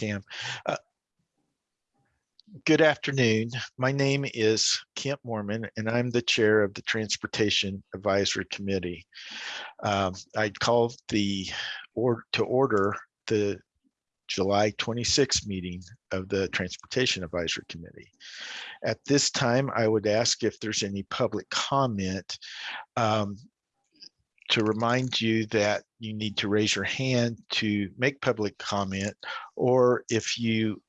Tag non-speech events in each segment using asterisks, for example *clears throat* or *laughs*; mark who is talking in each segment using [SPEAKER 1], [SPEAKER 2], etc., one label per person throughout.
[SPEAKER 1] Cam. Uh, Good afternoon. My name is Kent Moorman, and I'm the chair of the Transportation Advisory Committee. Um, I called the or to order the July 26 meeting of the Transportation Advisory Committee. At this time, I would ask if there's any public comment. um, to remind you that you need to raise your hand to make public comment, or if you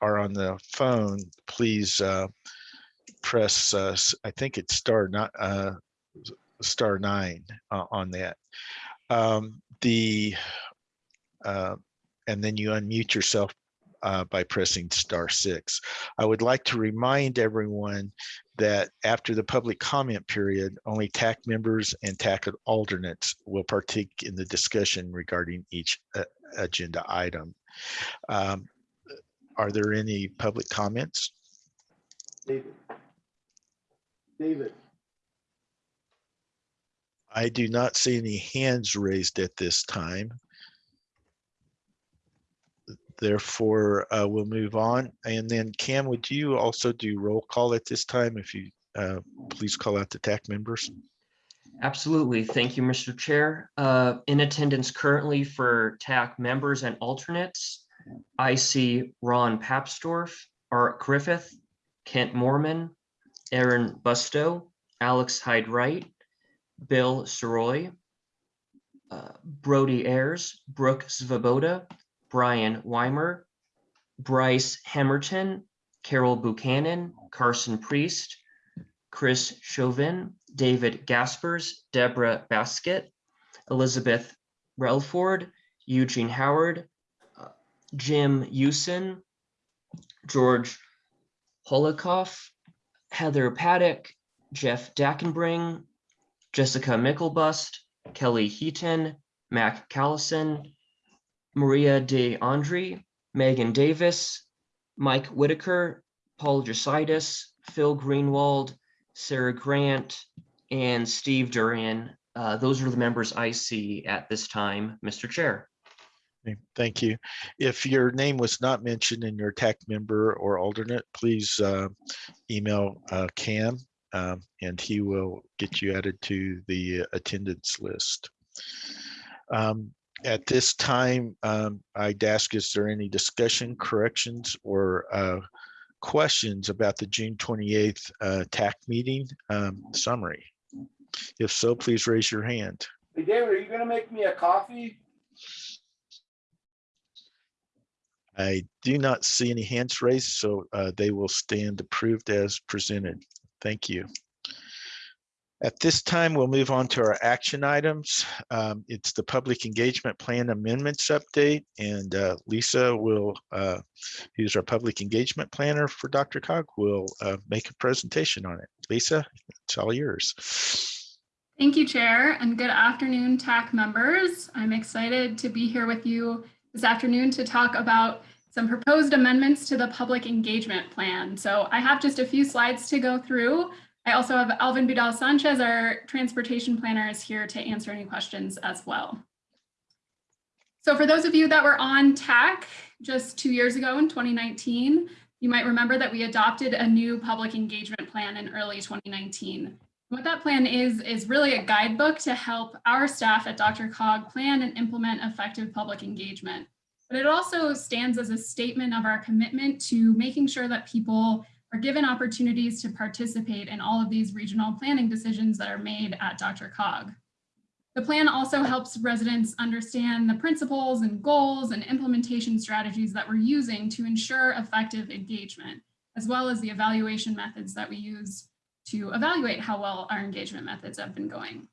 [SPEAKER 1] are on the phone, please uh, press, uh, I think it's star not, uh, star nine uh, on that. Um, The, uh, and then you unmute yourself uh, by pressing star six. I would like to remind everyone that after the public comment period, only TAC members and TAC alternates will partake in the discussion regarding each uh, agenda item. Um, Are there any public comments?
[SPEAKER 2] David. David,
[SPEAKER 1] I do not see any hands raised at this time. Therefore, uh, we'll move on. And then Cam, would you also do roll call at this time? If you, uh, please call out the TAC members.
[SPEAKER 3] Absolutely. Thank you, Mr. Chair. Uh, In attendance currently for TAC members and alternates, I see Ron Papsdorf, Art Griffith, Kent Moorman, Aaron Bustow, Alex Hyde Wright, Bill Soroy, uh, Brody Ayers, Brooke Svoboda, Brian Weimer, Bryce Hemerton, Carol Buchanan, Carson Priest, Chris Chauvin, David Gaspers, Deborah Baskett, Elizabeth Relford, Eugene Howard, uh, Jim Usen, George Holokoff, Heather Paddock, Jeff Dankenbring, Jessica Myklebust, Kelly Heaton, Mac Callison, Maria De Andre, Megan Davis, Mike Whitaker, Paul Jesaitis, Phil Greenwald, Sarah Grant, and Steve Durian. Uh, Those are the members I see at this time, Mr. Chair.
[SPEAKER 1] Thank you. If your name was not mentioned in your TAC member or alternate, please uh, email uh, Cam um, and he will get you added to the attendance list. Um, At this time, um, I'd ask, is there any discussion, corrections, or uh, questions about the June 28th uh, TAC meeting um, summary? If so, please raise your hand.
[SPEAKER 2] hey David, are you gonna make me a coffee?
[SPEAKER 1] I do not see any hands raised, so uh, they will stand approved as presented. Thank you. At this time, we'll move on to our action items. Um, It's the Public Engagement Plan Amendments Update, and uh, Lisa will, uh, who's our Public Engagement Planner for DRCOG, will uh, make a presentation on it. Lisa, it's all yours.
[SPEAKER 4] Thank you, Chair, and good afternoon, TAC members. I'm excited to be here with you this afternoon to talk about some proposed amendments to the public engagement plan. So I have just a few slides to go through. I also have Alvin Vidal Sanchez, our transportation planner, is here to answer any questions as well. So for those of you that were on TAC just two years ago in 2019, you might remember that we adopted a new public engagement plan in early 2019. What that plan is, is really a guidebook to help our staff at DRCOG plan and implement effective public engagement. But it also stands as a statement of our commitment to making sure that people are given opportunities to participate in all of these regional planning decisions that are made at DRCOG. The plan also helps residents understand the principles and goals and implementation strategies that we're using to ensure effective engagement, as well as the evaluation methods that we use to evaluate how well our engagement methods have been going.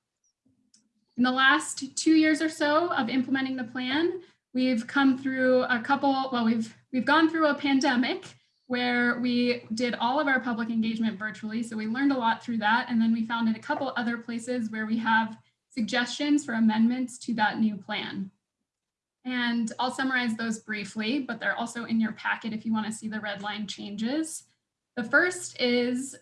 [SPEAKER 4] In the last two years or so of implementing the plan, we've come through a couple, well, we've, we've gone through a pandemic where we did all of our public engagement virtually. So we learned a lot through that. And then we found in a couple other places where we have suggestions for amendments to that new plan. And I'll summarize those briefly, but they're also in your packet if you want to see the red line changes. The first is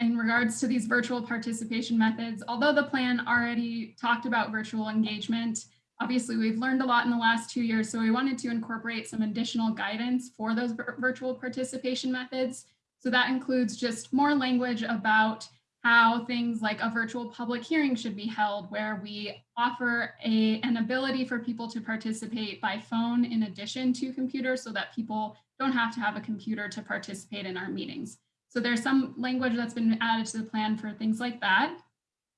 [SPEAKER 4] in regards to these virtual participation methods, although the plan already talked about virtual engagement, obviously we've learned a lot in the last two years, so we wanted to incorporate some additional guidance for those virtual participation methods. So that includes just more language about how things like a virtual public hearing should be held, where we offer a, an ability for people to participate by phone in addition to computer so that people don't have to have a computer to participate in our meetings. So there's some language that's been added to the plan for things like that.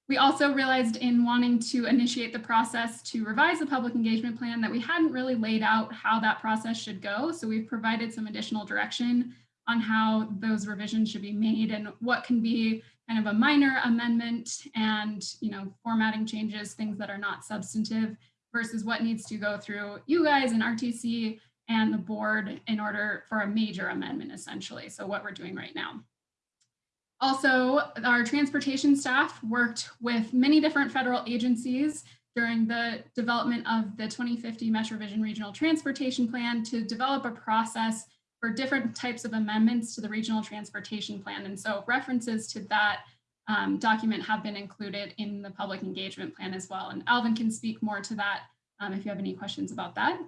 [SPEAKER 4] We also realized in wanting to initiate the process to revise the public engagement plan that we hadn't really laid out how that process should go. So we've provided some additional direction on how those revisions should be made and what can be kind of a minor amendment and you know formatting changes, things that are not substantive versus what needs to go through you guys and RTC and the board in order for a major amendment essentially. So what we're doing right now. Also, our transportation staff worked with many different federal agencies during the development of the 2050 Metro Vision Regional Transportation Plan to develop a process for different types of amendments to the regional transportation plan. And so references to that um, document have been included in the public engagement plan as well. And Alvin can speak more to that um, if you have any questions about that.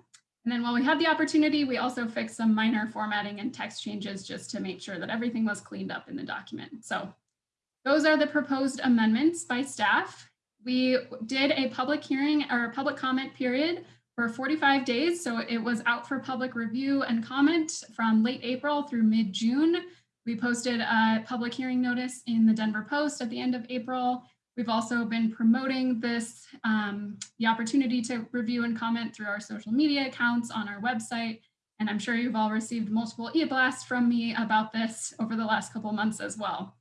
[SPEAKER 4] And then while we had the opportunity, we also fixed some minor formatting and text changes just to make sure that everything was cleaned up in the document. So those are the proposed amendments by staff. We did a public hearing or a public comment period for 45 days. So it was out for public review and comment from late April through mid-June. We posted a public hearing notice in the Denver Post at the end of April. We've also been promoting this, um, the opportunity to review and comment through our social media accounts on our website. And I'm sure you've all received multiple e-blasts from me about this over the last couple months as well.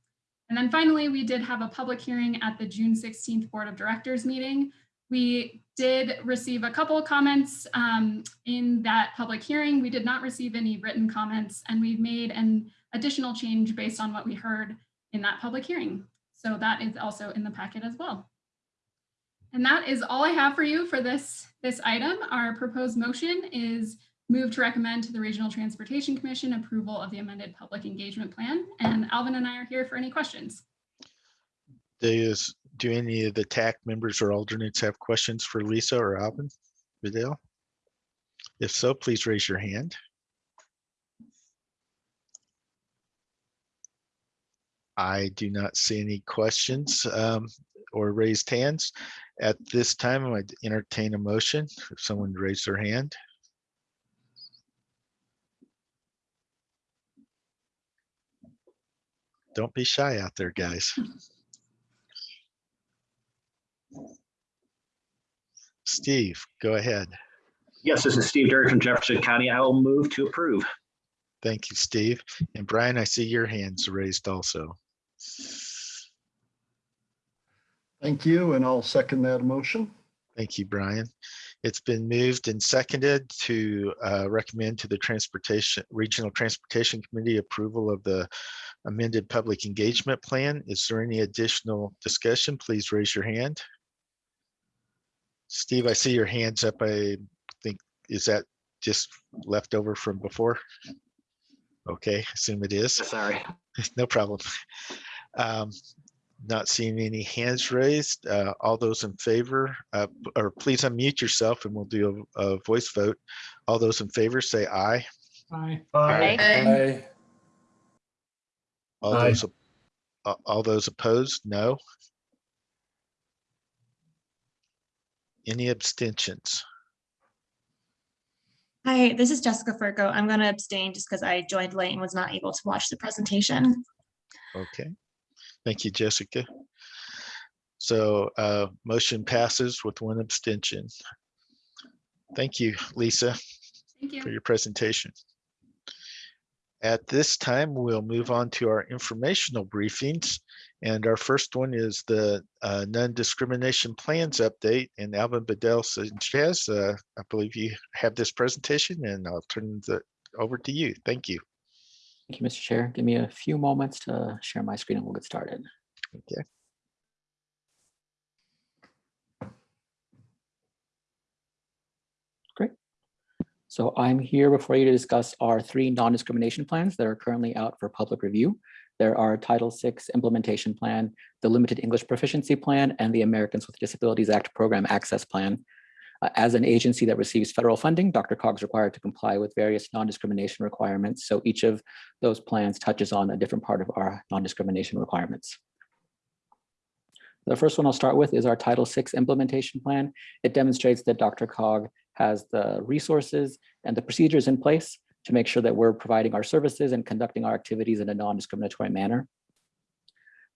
[SPEAKER 4] And then finally, we did have a public hearing at the June 16th Board of Directors meeting. We did receive a couple of comments um, in that public hearing. We did not receive any written comments and we've made an additional change based on what we heard in that public hearing. So that is also in the packet as well. And that is all I have for you for this, this item. Our proposed motion is move to recommend to the Regional Transportation Commission approval of the amended public engagement plan. And Alvin and I are here for any questions.
[SPEAKER 1] Does, do any of the TAC members or alternates have questions for Lisa or Alvin Vidal? If so, please raise your hand. I do not see any questions um, or raised hands. At this time, I'd entertain a motion if someone raised their hand. Don't be shy out there, guys. Steve, go ahead.
[SPEAKER 5] Yes, this is Steve Derry from Jefferson County. I will move to approve.
[SPEAKER 1] Thank you, Steve. And Brian, I see your hands raised also.
[SPEAKER 6] Thank you, and I'll second that motion.
[SPEAKER 1] Thank you, Brian. It's been moved and seconded to uh, recommend to the Transportation, Regional Transportation Committee approval of the amended public engagement plan. Is there any additional discussion? Please raise your hand. Steve, I see your hands up. I think, is that just left over from before? Okay, assume it is. *laughs*
[SPEAKER 5] Sorry.
[SPEAKER 1] No problem. Um, Not seeing any hands raised. Uh, All those in favor, uh, or please unmute yourself and we'll do a a voice vote. All those in favor, say aye.
[SPEAKER 2] Aye.
[SPEAKER 7] Aye.
[SPEAKER 1] All
[SPEAKER 2] Aye.
[SPEAKER 1] those, op- a- all those opposed, no. Any abstentions?
[SPEAKER 7] Hi, this is Jessica Furco. I'm going to abstain just because I joined late and was not able to watch the presentation.
[SPEAKER 1] Okay, thank you, Jessica. So uh, motion passes with one abstention. Thank you, Lisa.
[SPEAKER 4] Thank you.
[SPEAKER 1] for your presentation. At this time, we'll move on to our informational briefings. And our first one is the uh, non-discrimination plans update. And Alvin Bedell Sanchez, uh, I believe you have this presentation and I'll turn it over to you. Thank you.
[SPEAKER 8] Thank you, Mr. Chair. Give me a few moments to share my screen and we'll get started.
[SPEAKER 1] Okay.
[SPEAKER 8] Great. So I'm here before you to discuss our three non-discrimination plans that are currently out for public review. There are Title VI Implementation Plan, the Limited English Proficiency Plan, and the Americans with Disabilities Act Program Access Plan. Uh, As an agency that receives federal funding, DRCOG is required to comply with various non-discrimination requirements. So each of those plans touches on a different part of our non-discrimination requirements. The first one I'll start with is our Title VI implementation plan. It demonstrates that DRCOG has the resources and the procedures in place to make sure that we're providing our services and conducting our activities in a non-discriminatory manner.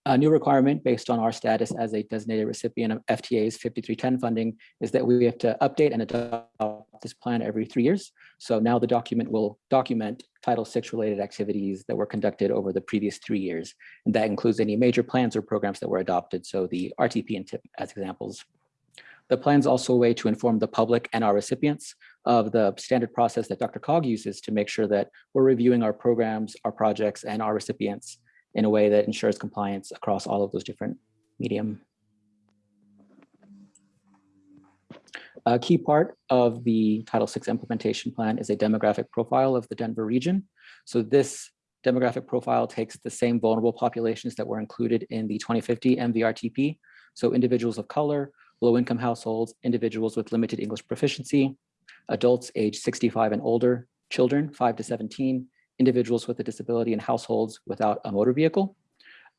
[SPEAKER 8] A new requirement based on our status as a designated recipient of FTA's 5310 funding is that we have to update and adopt this plan every three years. So now the document will document Title VI related activities that were conducted over the previous three years. And that includes any major plans or programs that were adopted. So the RTP and TIP as examples. The plan is also a way to inform the public and our recipients of the standard process that DRCOG uses to make sure that we're reviewing our programs, our projects, and our recipients in a way that ensures compliance across all of those different medium. A key part of the Title VI implementation plan is a demographic profile of the Denver region. So this demographic profile takes the same vulnerable populations that were included in the 2050 MVRTP. So individuals of color, low-income households, individuals with limited English proficiency, adults age 65 and older, children 5 to 17, individuals with a disability and households without a motor vehicle.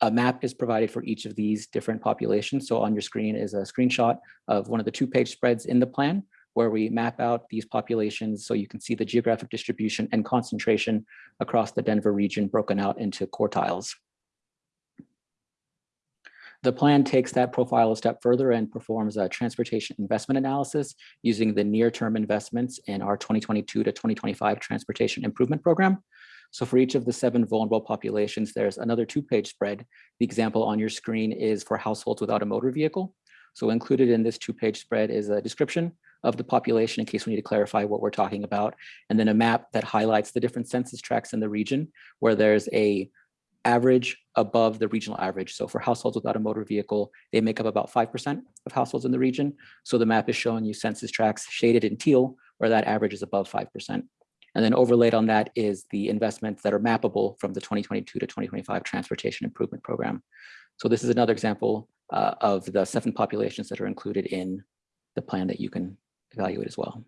[SPEAKER 8] A map is provided for each of these different populations. So on your screen is a screenshot of one of the two page spreads in the plan where we map out these populations so you can see the geographic distribution and concentration across the Denver region broken out into quartiles. The plan takes that profile a step further and performs a transportation investment analysis using the near-term investments in our 2022 to 2025 transportation improvement program. So for each of the seven vulnerable populations, there's another two-page spread. The example on your screen is for households without a motor vehicle. So included in this two-page spread is a description of the population in case we need to clarify what we're talking about, and then a map that highlights the different census tracts in the region where there's a average above the regional average. So for households without a motor vehicle, they make up about 5% of households in the region. So the map is showing you census tracts shaded in teal where that average is above 5%. And then overlaid on that is the investments that are mappable from the 2022 to 2025 Transportation Improvement Program. So this is another example uh, of the seven populations that are included in the plan that you can evaluate as well.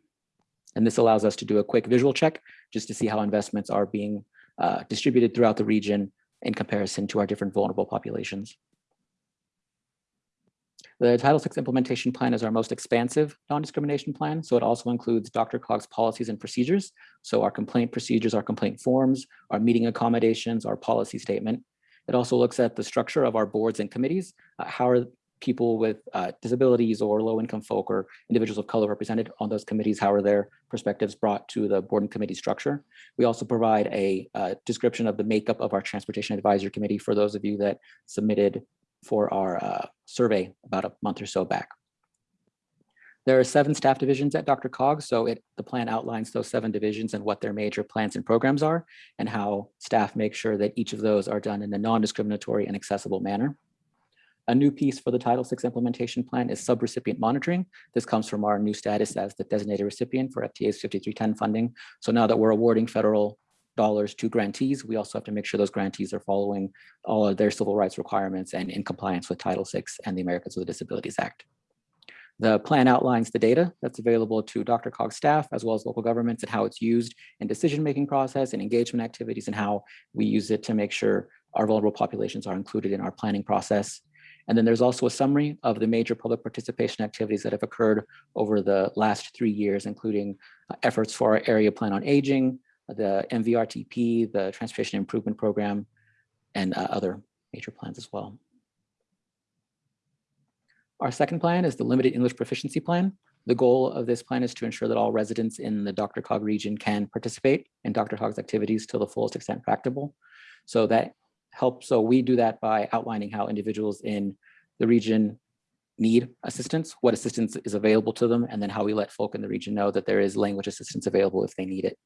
[SPEAKER 8] And this allows us to do a quick visual check just to see how investments are being uh, distributed throughout the region in comparison to our different vulnerable populations. The Title VI implementation plan is our most expansive non-discrimination plan. So it also includes DRCOG's policies and procedures. So our complaint procedures, our complaint forms, our meeting accommodations, our policy statement. It also looks at the structure of our boards and committees. Uh, how are people with uh, disabilities or low income folk or individuals of color represented on those committees? How are their perspectives brought to the board and committee structure? We also provide a uh, description of the makeup of our transportation advisory committee for those of you that submitted for our uh, survey about a month or so back. There are seven staff divisions at DRCOG, so it, the plan outlines those seven divisions and what their major plans and programs are and how staff make sure that each of those are done in a non-discriminatory and accessible manner. A new piece for the Title VI implementation plan is subrecipient monitoring. This comes from our new status as the designated recipient for FTA's 5310 funding. So now that we're awarding federal dollars to grantees, we also have to make sure those grantees are following all of their civil rights requirements and in compliance with Title VI and the Americans with Disabilities Act. The plan outlines the data that's available to DRCOG staff as well as local governments and how it's used in decision-making process and engagement activities and how we use it to make sure our vulnerable populations are included in our planning process. And then there's also a summary of the major public participation activities that have occurred over the last three years, including uh, efforts for our area plan on aging, the MVRTP, the Transportation Improvement Program, and uh, other major plans as well. Our second plan is the Limited English Proficiency Plan. The goal of this plan is to ensure that all residents in the DRCOG region can participate in DRCOG's activities to the fullest extent practicable. So that helps, so we do that by outlining how individuals in the region need assistance, what assistance is available to them, and then how we let folk in the region know that there is language assistance available if they need it.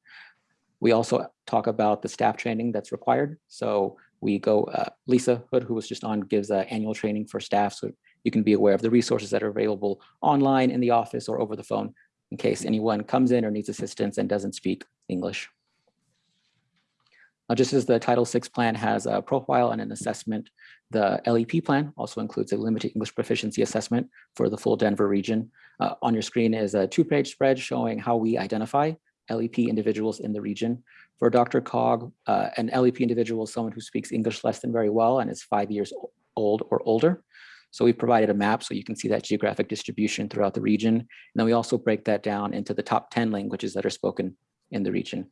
[SPEAKER 8] We also talk about the staff training that's required. So we go, uh, Lisa Hood, who was just on, gives uh, annual training for staff. So you can be aware of the resources that are available online in the office or over the phone in case anyone comes in or needs assistance and doesn't speak English. Now, just as the Title VI plan has a profile and an assessment, The LEP plan also includes a limited English proficiency assessment for the full Denver region. Uh, on your screen is a two-page spread showing how we identify LEP individuals in the region. For DRCOG, uh, an LEP individual is someone who speaks English less than very well and is five years old or older. So we've provided a map so you can see that geographic distribution throughout the region. And then we also break that down into the top 10 languages that are spoken in the region.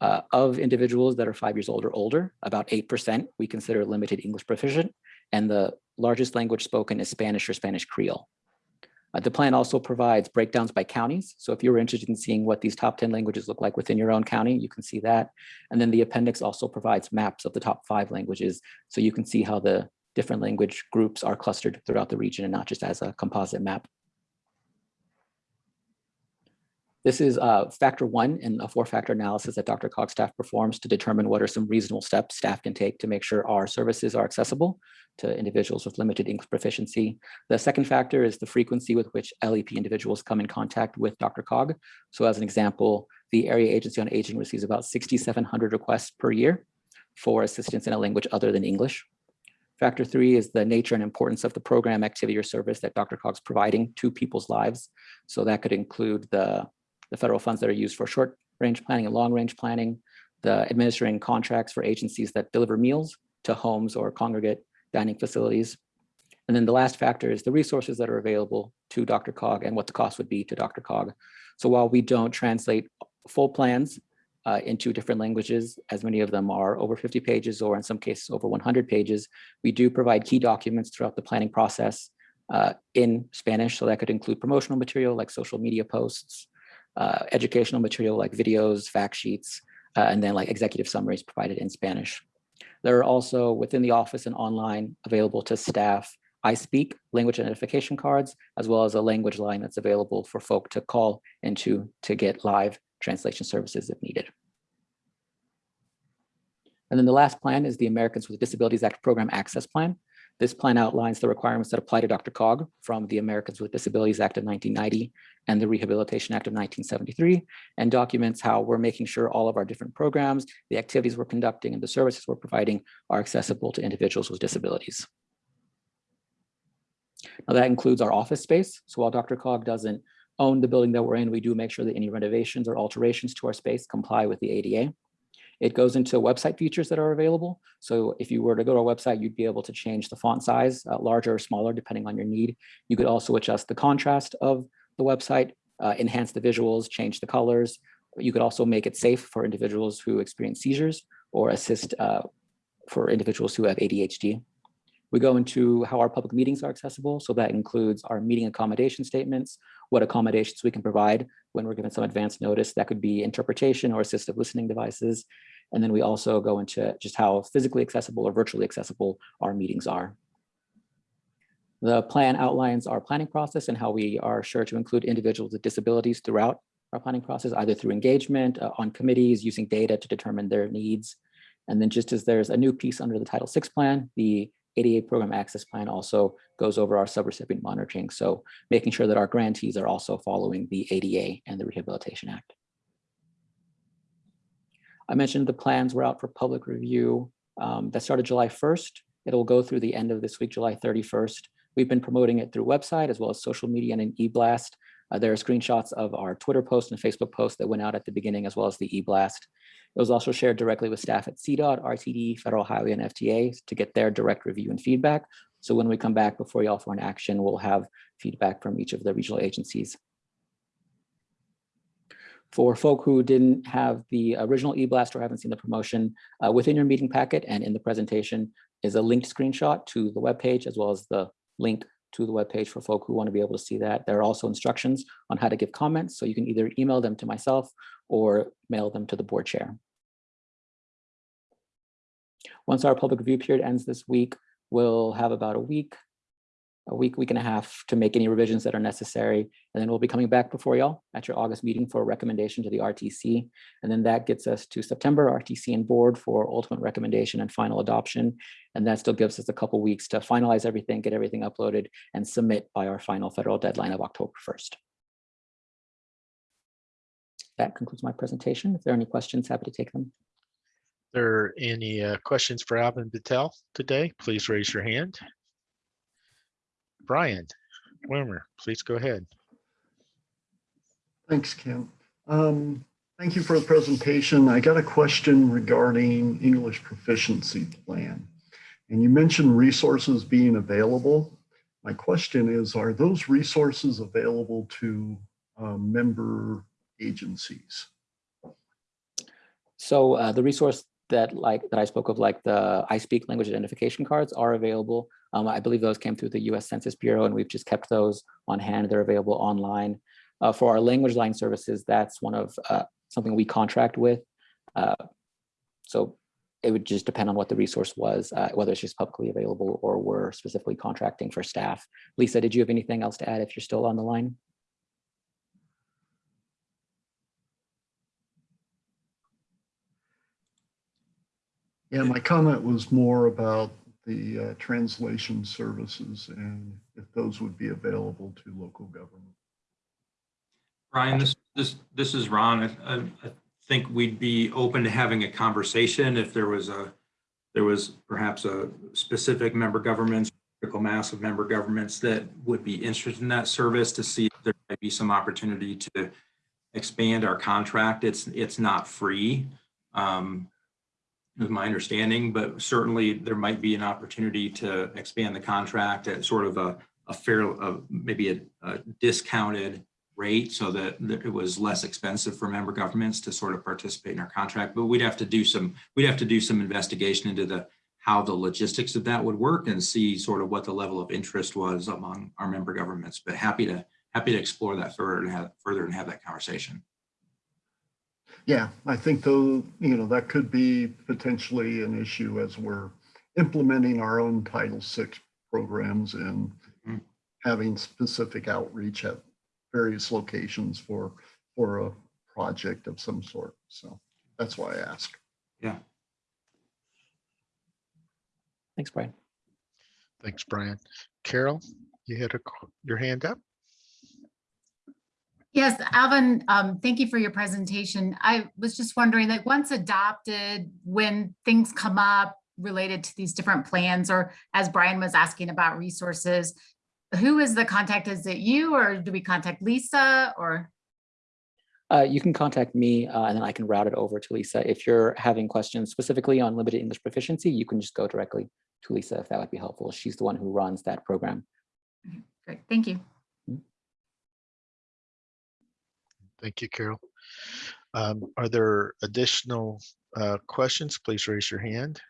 [SPEAKER 8] Uh, of individuals that are five years old or older, about 8% we consider limited English proficient, and the largest language spoken is Spanish or Spanish Creole. Uh, the plan also provides breakdowns by counties. So if you're interested in seeing what these top 10 languages look like within your own county, you can see that. And then the appendix also provides maps of the top five languages. So you can see how the different language groups are clustered throughout the region and not just as a composite map. This is uh, factor one in a four-factor analysis that DRCOG staff performs to determine what are some reasonable steps staff can take to make sure our services are accessible to individuals with limited English proficiency. The second factor is the frequency with which LEP individuals come in contact with DRCOG. So as an example, the Area Agency on Aging receives about 6,700 requests per year for assistance in a language other than English. Factor three is the nature and importance of the program, activity, or service that DRCOG's providing to people's lives. So that could include the the federal funds that are used for short range planning and long range planning, the administering contracts for agencies that deliver meals to homes or congregate dining facilities. And then the last factor is the resources that are available to DRCOG and what the cost would be to DRCOG. So while we don't translate full plans uh, into different languages, as many of them are over 50 pages or in some cases over 100 pages, we do provide key documents throughout the planning process uh, in Spanish. So that could include promotional material like social media posts, uh, educational material like videos, fact sheets, uh, and then like executive summaries provided in Spanish. There are also within the office and online available to staff I speak language identification cards, as well as a language line that's available for folk to call into to get live translation services if needed. And then the last plan is the Americans with Disabilities Act Program Access Plan. This plan outlines the requirements that apply to DRCOG from the Americans with Disabilities Act of 1990 and the Rehabilitation Act of 1973, and documents how we're making sure all of our different programs, the activities we're conducting, and the services we're providing are accessible to individuals with disabilities. Now that includes our office space. So while DRCOG doesn't own the building that we're in, we do make sure that any renovations or alterations to our space comply with the ADA. It goes into website features that are available. So if you were to go to our website, you'd be able to change the font size, uh, larger or smaller, depending on your need. You could also adjust the contrast of the website, uh, enhance the visuals, change the colors. You could also make it safe for individuals who experience seizures or assist uh, for individuals who have ADHD. We go into how our public meetings are accessible. So that includes our meeting accommodation statements, what accommodations we can provide when we're given some advance notice. That could be interpretation or assistive listening devices. And then we also go into just how physically accessible or virtually accessible our meetings are. The plan outlines our planning process and how we are sure to include individuals with disabilities throughout our planning process, either through engagement uh, on committees, using data to determine their needs. And then just as there's a new piece under the Title VI plan, the ADA Program Access Plan also goes over our subrecipient monitoring. So making sure that our grantees are also following the ADA and the Rehabilitation Act. I mentioned the plans were out for public review. Um, that started July 1st. It'll go through the end of this week, July 31st. We've been promoting it through website as well as social media and an e-blast. Uh, there are screenshots of our Twitter post and Facebook post that went out at the beginning as well as the e-blast. It was also shared directly with staff at CDOT, RTD, Federal Highway, and FTA to get their direct review and feedback. So when we come back before y'all for an action, we'll have feedback from each of the regional agencies. For folk who didn't have the original e-blast or haven't seen the promotion, uh, within your meeting packet and in the presentation is a linked screenshot to the webpage as well as the link to the webpage for folk who want to be able to see that. There are also instructions on how to give comments, so you can either email them to myself or mail them to the board chair. Once our public review period ends this week, we'll have about a week, a week, week and a half to make any revisions that are necessary. And then we'll be coming back before y'all at your August meeting for a recommendation to the RTC. And then that gets us to September, RTC and board for ultimate recommendation and final adoption. And that still gives us a couple weeks to finalize everything, get everything uploaded and submit by our final federal deadline of October 1st. That concludes my presentation. If there are any questions, happy to take them.
[SPEAKER 1] If There are any uh, questions for Alvin Patel today? Please raise your hand. Brian Wimmer, please go ahead.
[SPEAKER 6] Thanks, Kim. Um, Thank you for the presentation. I got a question regarding English proficiency plan. And you mentioned resources being available. My question is, are those resources available to uh, member agencies?
[SPEAKER 8] So uh, the resource that like that I spoke of, like the I speak language identification cards are available. Um, I believe those came through the US Census Bureau and we've just kept those on hand. They're available online. Uh, for our language line services, that's one of uh, something we contract with. Uh, so it would just depend on what the resource was, uh, whether it's just publicly available or we're specifically contracting for staff. Lisa, did you have anything else to add if you're still on the line?
[SPEAKER 6] Yeah, my comment was more about the uh, translation services and if those would be available to local government.
[SPEAKER 9] Brian, this, this, this is Ron. I, I, I think we'd be open to having a conversation if there was a, there was perhaps a specific member governments, critical mass of member governments that would be interested in that service to see if there might be some opportunity to expand our contract. It's, it's not free. Um, is my understanding, but certainly there might be an opportunity to expand the contract at sort of a, a fair, uh, maybe a, a discounted rate so that that it was less expensive for member governments to sort of participate in our contract. But we'd have to do some, we'd have to do some investigation into the how the logistics of that would work and see sort of what the level of interest was among our member governments. But happy to happy to explore that further and have further and have that conversation.
[SPEAKER 6] Yeah, I think though, you know, that could be potentially an issue as we're implementing our own Title VI programs and
[SPEAKER 9] Mhm.
[SPEAKER 6] having specific outreach at various locations for, for a project of some sort. So that's why I ask.
[SPEAKER 9] Yeah.
[SPEAKER 8] Thanks, Brian.
[SPEAKER 1] Thanks, Brian. Carol, you had a, your hand up?
[SPEAKER 10] Yes, Alvin, um, thank you for your presentation. I was just wondering, like, once adopted, when things come up related to these different plans, or as Brian was asking about resources, who is the contact? Is it you, or do we contact Lisa, or?
[SPEAKER 8] Uh, you can contact me uh, and then I can route it over to Lisa. If you're having questions specifically on limited English proficiency, you can just go directly to Lisa if that would be helpful. She's the one who runs that program.
[SPEAKER 10] Great, thank you.
[SPEAKER 1] Thank you, Carol. Um, Are there additional uh, questions? Please raise your hand.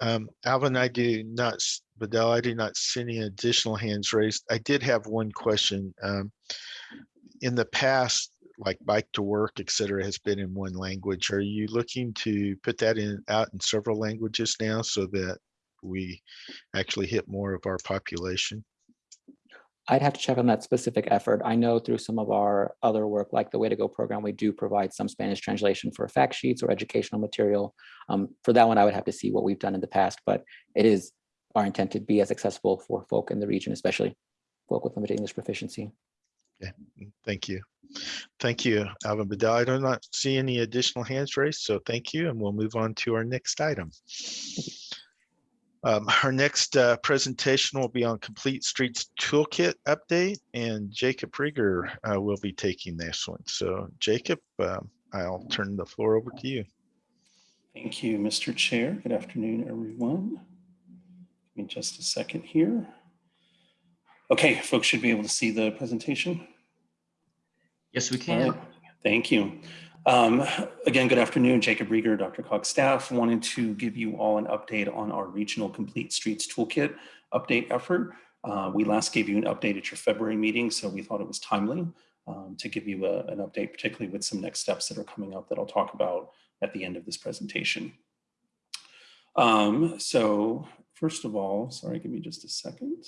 [SPEAKER 1] Um, Alvin, I do not, Bedell, I do not see any additional hands raised. I did have one question. Um, In the past, like bike to work, et cetera, has been in one language. Are you looking to put that in, out in several languages now so that we actually hit more of our population?
[SPEAKER 8] I'd have to check on that specific effort. I know through some of our other work, like the Way to Go program, we do provide some Spanish translation for fact sheets or educational material. Um, for that one, I would have to see what we've done in the past, but it is our intent to be as accessible for folk in the region, especially folk with limited English proficiency.
[SPEAKER 1] Mm, Thank you. Thank you, Alvin Bedell. I do not see any additional hands raised, so thank you, and we'll move on to our next item. Um, *laughs* Our next uh, presentation will be on Complete Streets Toolkit update, and Jacob Riger uh, will be taking this one. So Jacob, um, I'll turn the floor over to you.
[SPEAKER 11] Thank you, Mr. Chair. Good afternoon, everyone. Give me just a second here. Okay, folks should be able to see the presentation.
[SPEAKER 3] Yes, we can.
[SPEAKER 11] right, Thank you. Um, Again, good afternoon, Jacob Riger, Dr. Cox staff. Wanted to give you all an update on our Regional Complete Streets Toolkit update effort. Uh, We last gave you an update at your February meeting, so we thought it was timely um, to give you a- an update, particularly with some next steps that are coming up that I'll talk about at the end of this presentation. Um, So first of all, sorry, give me just a second.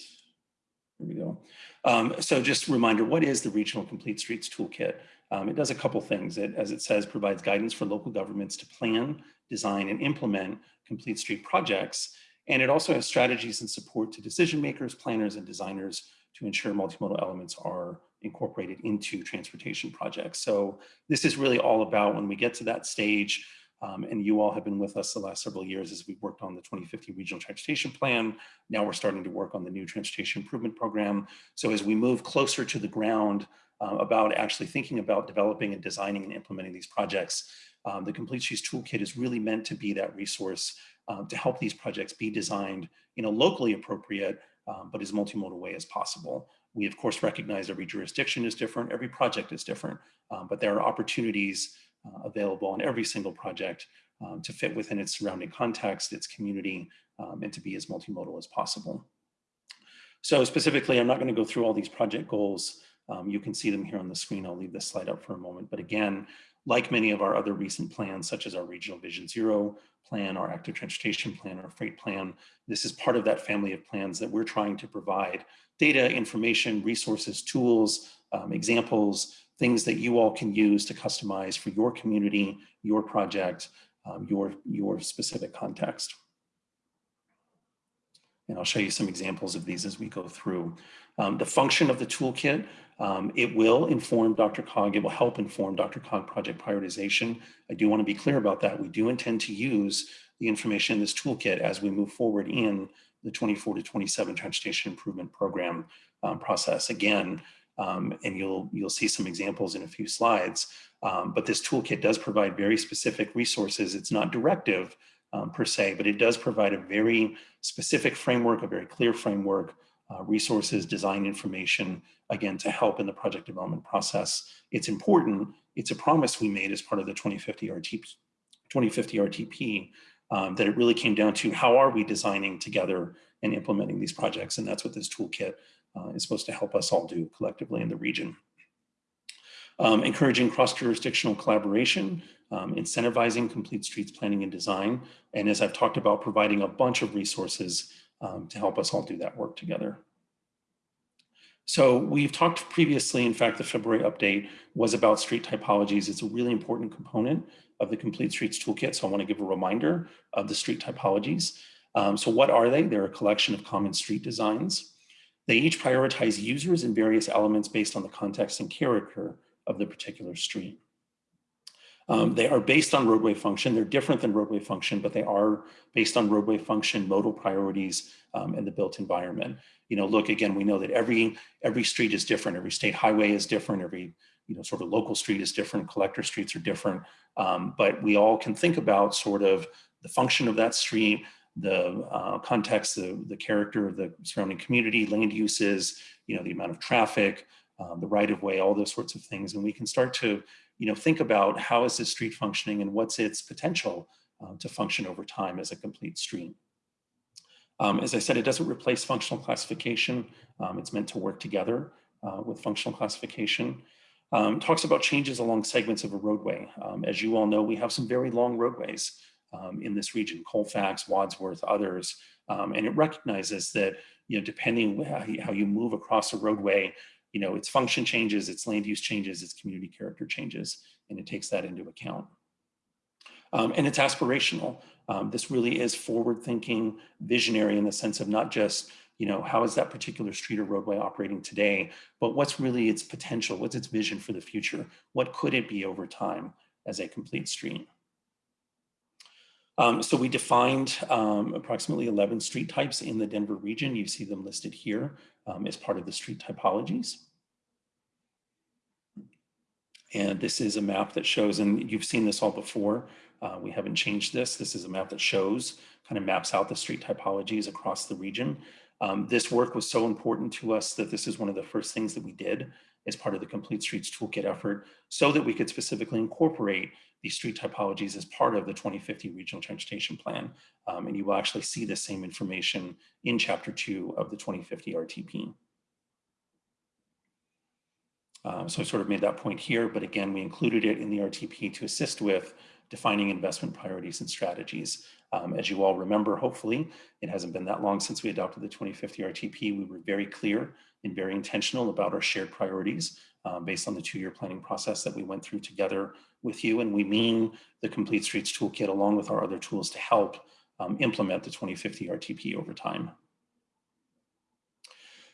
[SPEAKER 11] Here we go. Um, so just a reminder, what is the Regional Complete Streets Toolkit? Um, it does a couple things. It, as it says, provides guidance for local governments to plan, design, and implement complete street projects. And it also has strategies and support to decision makers, planners, and designers to ensure multimodal elements are incorporated into transportation projects. So this is really all about when we get to that stage, um, and you all have been with us the last several years as we've worked on the 2050 Regional Transportation Plan. Now we're starting to work on the new Transportation Improvement Program. So as we move closer to the ground uh, about actually thinking about developing and designing and implementing these projects, um, the Complete Streets Toolkit is really meant to be that resource um, to help these projects be designed in a locally appropriate um, but as multimodal way as possible. We of course recognize every jurisdiction is different, every project is different, um, but there are opportunities uh, available on every single project um, to fit within its surrounding context, its community, um, and to be as multimodal as possible. So specifically, I'm not going to go through all these project goals. Um, you can see them here on the screen. I'll leave this slide up for a moment. But again, like many of our other recent plans, such as our Regional Vision Zero plan, our Active Transportation Plan, our Freight Plan, this is part of that family of plans that we're trying to provide data, information, resources, tools, um, examples, things that you all can use to customize for your community, your project, um, your, your specific context. And I'll show you some examples of these as we go through. Um, the function of the toolkit, um, it will inform DRCOG, it will help inform DRCOG project prioritization. I do want to be clear about that. We do intend to use the information in this toolkit as we move forward in the 24 to 27 transportation improvement program um, process. Again, um, and you'll, you'll see some examples in a few slides, um, but this toolkit does provide very specific resources. It's not directive um, per se, but it does provide a very specific framework, a very clear framework, uh, resources, design information, again, to help in the project development process. It's important. It's a promise we made as part of the 2050 RTP, 2050 RTP um, that it really came down to how are we designing together and implementing these projects? And that's what this toolkit uh, is supposed to help us all do collectively in the region. Um, encouraging cross-jurisdictional collaboration, um, incentivizing complete streets planning and design, and as I've talked about, providing a bunch of resources um, to help us all do that work together. So we've talked previously, in fact, the February update was about street typologies. It's a really important component of the Complete Streets Toolkit. So I wanna give a reminder of the street typologies. Um, so what are they? They're a collection of common street designs. They each prioritize users and various elements based on the context and character of the particular street. Um, they are based on roadway function. They're different than roadway function, but they are based on roadway function, modal priorities, um, and the built environment. You know, look, again, we know that every, every street is different. Every state highway is different. Every, you know, sort of local street is different. Collector streets are different. Um, but we all can think about sort of the function of that street, the uh, context, the, the character of the surrounding community, land uses, you know, the amount of traffic, um, the right of way, all those sorts of things. And we can start to, you know, think about how is this street functioning and what's its potential uh, to function over time as a complete street. Um, as I said, it doesn't replace functional classification. Um, it's meant to work together uh, with functional classification. Um, talks about changes along segments of a roadway. Um, as you all know, we have some very long roadways um, in this region, Colfax, Wadsworth, others. Um, and it recognizes that, you know, depending how you move across a roadway, you know, its function changes, its land use changes, its community character changes, and it takes that into account. Um, and it's aspirational. Um, this really is forward thinking, visionary in the sense of not just, you know, how is that particular street or roadway operating today, but what's really its potential? What's its vision for the future? What could it be over time as a complete street? Um, so we defined um, approximately 11 street types in the Denver region. You see them listed here um, as part of the street typologies. And this is a map that shows, and you've seen this all before. Uh, we haven't changed this. This is a map that shows, kind of maps out the street typologies across the region. Um, this work was so important to us that this is one of the first things that we did as part of the Complete Streets Toolkit effort so that we could specifically incorporate these street typologies as part of the 2050 Regional Transportation Plan. Um, and you will actually see the same information in chapter two of the 2050 RTP. Um, so I sort of made that point here, but again, we included it in the RTP to assist with defining investment priorities and strategies. Um, as you all remember, hopefully, it hasn't been that long since we adopted the 2050 RTP. We were very clear and very intentional about our shared priorities um, based on the two-year planning process that we went through together with you. And we mean the Complete Streets Toolkit along with our other tools to help um, implement the 2050 RTP over time.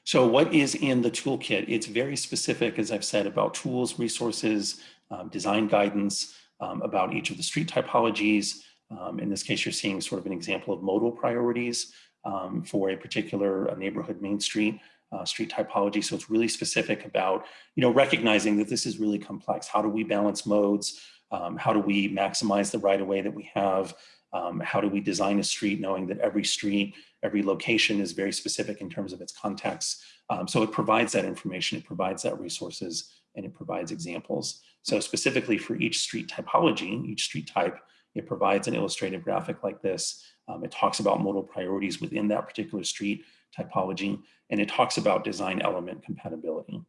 [SPEAKER 11] So what is in the toolkit? It's very specific, as I've said, about tools, resources, um, design guidance, um, about each of the street typologies. Um, in this case, you're seeing sort of an example of modal priorities um, for a particular uh, neighborhood main street, uh, street typology. So it's really specific about, you know, recognizing that this is really complex. How do we balance modes? Um, how do we maximize the right of way that we have? Um, how do we design a street knowing that every street, every location is very specific in terms of its context? Um, so it provides that information, it provides that resources, and it provides examples. So specifically for each street typology, each street type, it provides an illustrative graphic like this. Um, it talks about modal priorities within that particular street typology, and it talks about design element compatibility.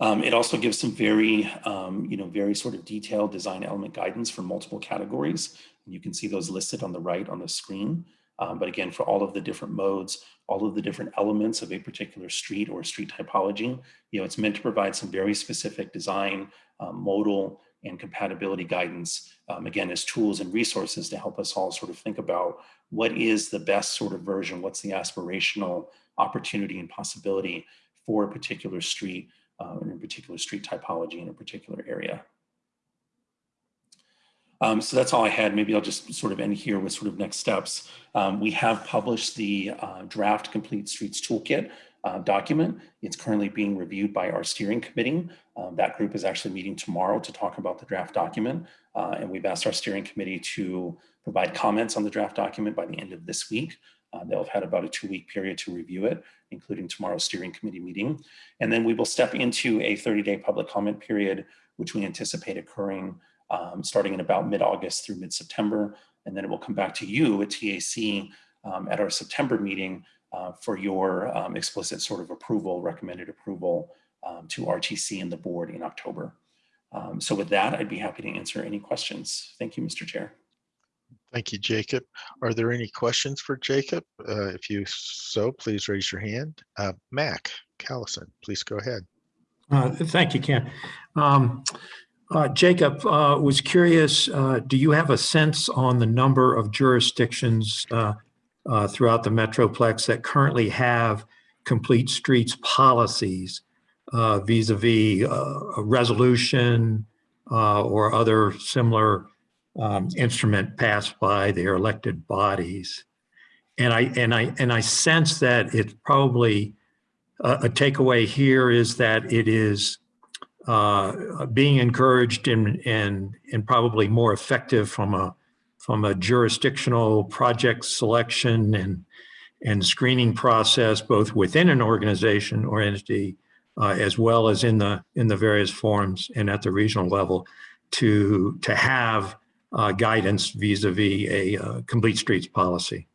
[SPEAKER 11] Um, it also gives some very, um, you know, very sort of detailed design element guidance for multiple categories. And you can see those listed on the right on the screen. Um, but again, for all of the different modes, all of the different elements of a particular street or street typology, you know, it's meant to provide some very specific design, um, modal, and compatibility guidance, um, again, as tools and resources to help us all sort of think about what is the best sort of version, what's the aspirational opportunity and possibility for a particular street uh, in a particular street typology in a particular area. Um, so that's all I had. Maybe I'll just sort of end here with sort of next steps. Um, we have published the uh, draft complete streets toolkit uh, document. It's currently being reviewed by our steering committee. Um, that group is actually meeting tomorrow to talk about the draft document. Uh, and we've asked our steering committee to provide comments on the draft document by the end of this week. Uh, they'll have had about a two week period to review it, including tomorrow's steering committee meeting. And then we will step into a 30 day public comment period, which we anticipate occurring um, starting in about mid-August through mid-September. And then it will come back to you at TAC um, at our September meeting uh, for your um, explicit sort of approval, recommended approval um, to RTC and the board in October. Um, so with that, I'd be happy to answer any questions. Thank you, Mr. Chair.
[SPEAKER 1] Thank you, Jacob. Are there any questions for Jacob? Uh, if you so, please raise your hand. Uh, Mac Callison, please go ahead.
[SPEAKER 12] Uh, Thank you, Ken. Um, uh, Jacob, uh, was curious, uh, do you have a sense on the number of jurisdictions uh, throughout the Metroplex that currently have complete streets policies uh, vis-a-vis uh, a resolution uh, or other similar um, instrument passed by their elected bodies? And I and I and I sense that it's probably a, a takeaway here is that it is uh, being encouraged and and and probably more effective from a from a jurisdictional project selection and and screening process, both within an organization or entity, uh, as well as in the in the various forums and at the regional level, to to have uh, guidance vis-a-vis a uh, complete streets policy.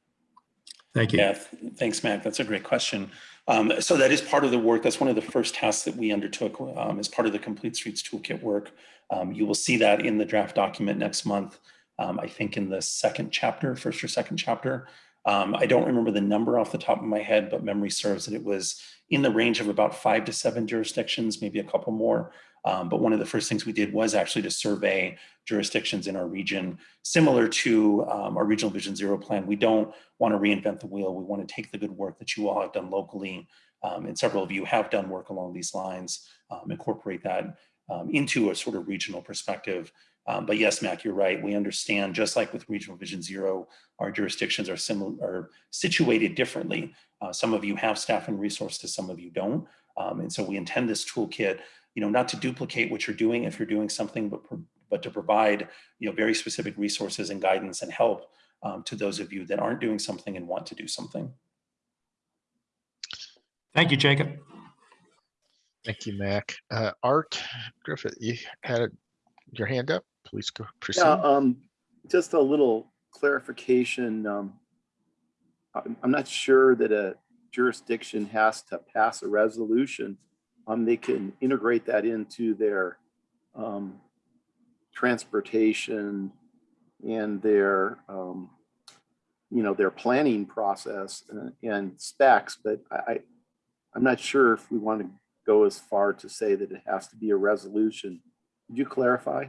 [SPEAKER 12] Thank you.
[SPEAKER 11] Yeah, thanks, Matt. That's a great question. Um, so that is part of the work. That's one of the first tasks that we undertook um, as part of the Complete Streets Toolkit work. Um, you will see that in the draft document next month. Um, I think in the second chapter, first or second chapter. Um, I don't remember the number off the top of my head, but memory serves that it was in the range of about five to seven jurisdictions, maybe a couple more. Um, but one of the first things we did was actually to survey jurisdictions in our region, similar to um, our Regional Vision Zero plan. We don't want to reinvent the wheel. We want to take the good work that you all have done locally, um, and several of you have done work along these lines, um, incorporate that into a sort of regional perspective. Um, but yes, Mac, you're right. We understand, just like with Regional Vision Zero, our jurisdictions are similar, are situated differently. Uh, some of you have staff and resources, some of you don't. and so we intend this toolkit you know, not to duplicate what you're doing if you're doing something, but, but to provide, you know, very specific resources and guidance and help um, to those of you that aren't doing something and want to do something.
[SPEAKER 12] Thank you, Jacob.
[SPEAKER 1] Thank you, Mac. Uh, Art Griffith, you had your hand up. Please go proceed.
[SPEAKER 2] Yeah, um, just a little clarification. Um, I'm, not sure that a jurisdiction has to pass a resolution um, they can integrate that into their um, transportation and their, um, you know, their planning process and, and specs. But I, I'm not sure if we want to go as far to say that it has to be a resolution. Could you clarify?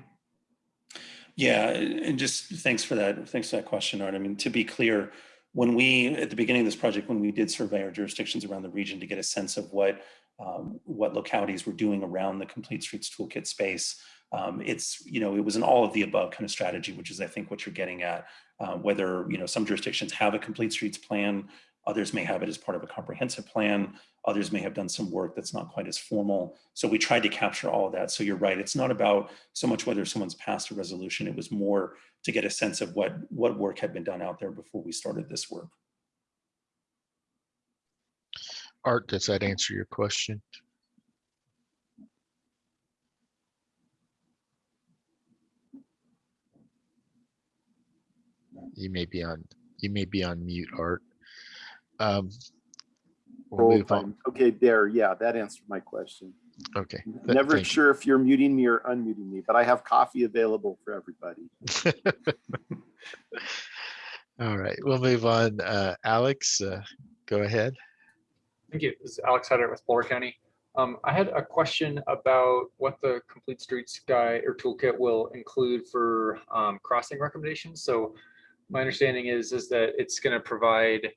[SPEAKER 11] Yeah, and just thanks for that. Thanks for that question, Art. I mean, to be clear, when we, at the beginning of this project, when we did survey our jurisdictions around the region to get a sense of what, um, what localities were doing around the Complete Streets Toolkit space, um, it's, you know, it was an all of the above kind of strategy, which is I think what you're getting at, uh, whether, you know, some jurisdictions have a Complete Streets plan, others may have it as part of a comprehensive plan, others may have done some work that's not quite as formal. So we tried to capture all of that. So you're right, it's not about so much whether someone's passed a resolution, it was more to get a sense of what, what work had been done out there before we started this work.
[SPEAKER 1] Art, does that answer your question? You may be on, you may be on mute, Art. Um, we'll
[SPEAKER 2] Hold
[SPEAKER 1] move on.
[SPEAKER 2] on. Okay, there, yeah, that answered my question.
[SPEAKER 1] Okay. th-
[SPEAKER 2] Never
[SPEAKER 1] thank you.
[SPEAKER 2] sure if you're muting me or unmuting me, but I have coffee available for everybody. *laughs*
[SPEAKER 1] All right, we'll move on. Uh, Alex, uh, go ahead.
[SPEAKER 13] Thank you. This is Alex Hyde-Wright with Boulder County. Um, I had a question about what the Complete Streets Guide or Toolkit will include for um, crossing recommendations. So my understanding is, is that it's going to provide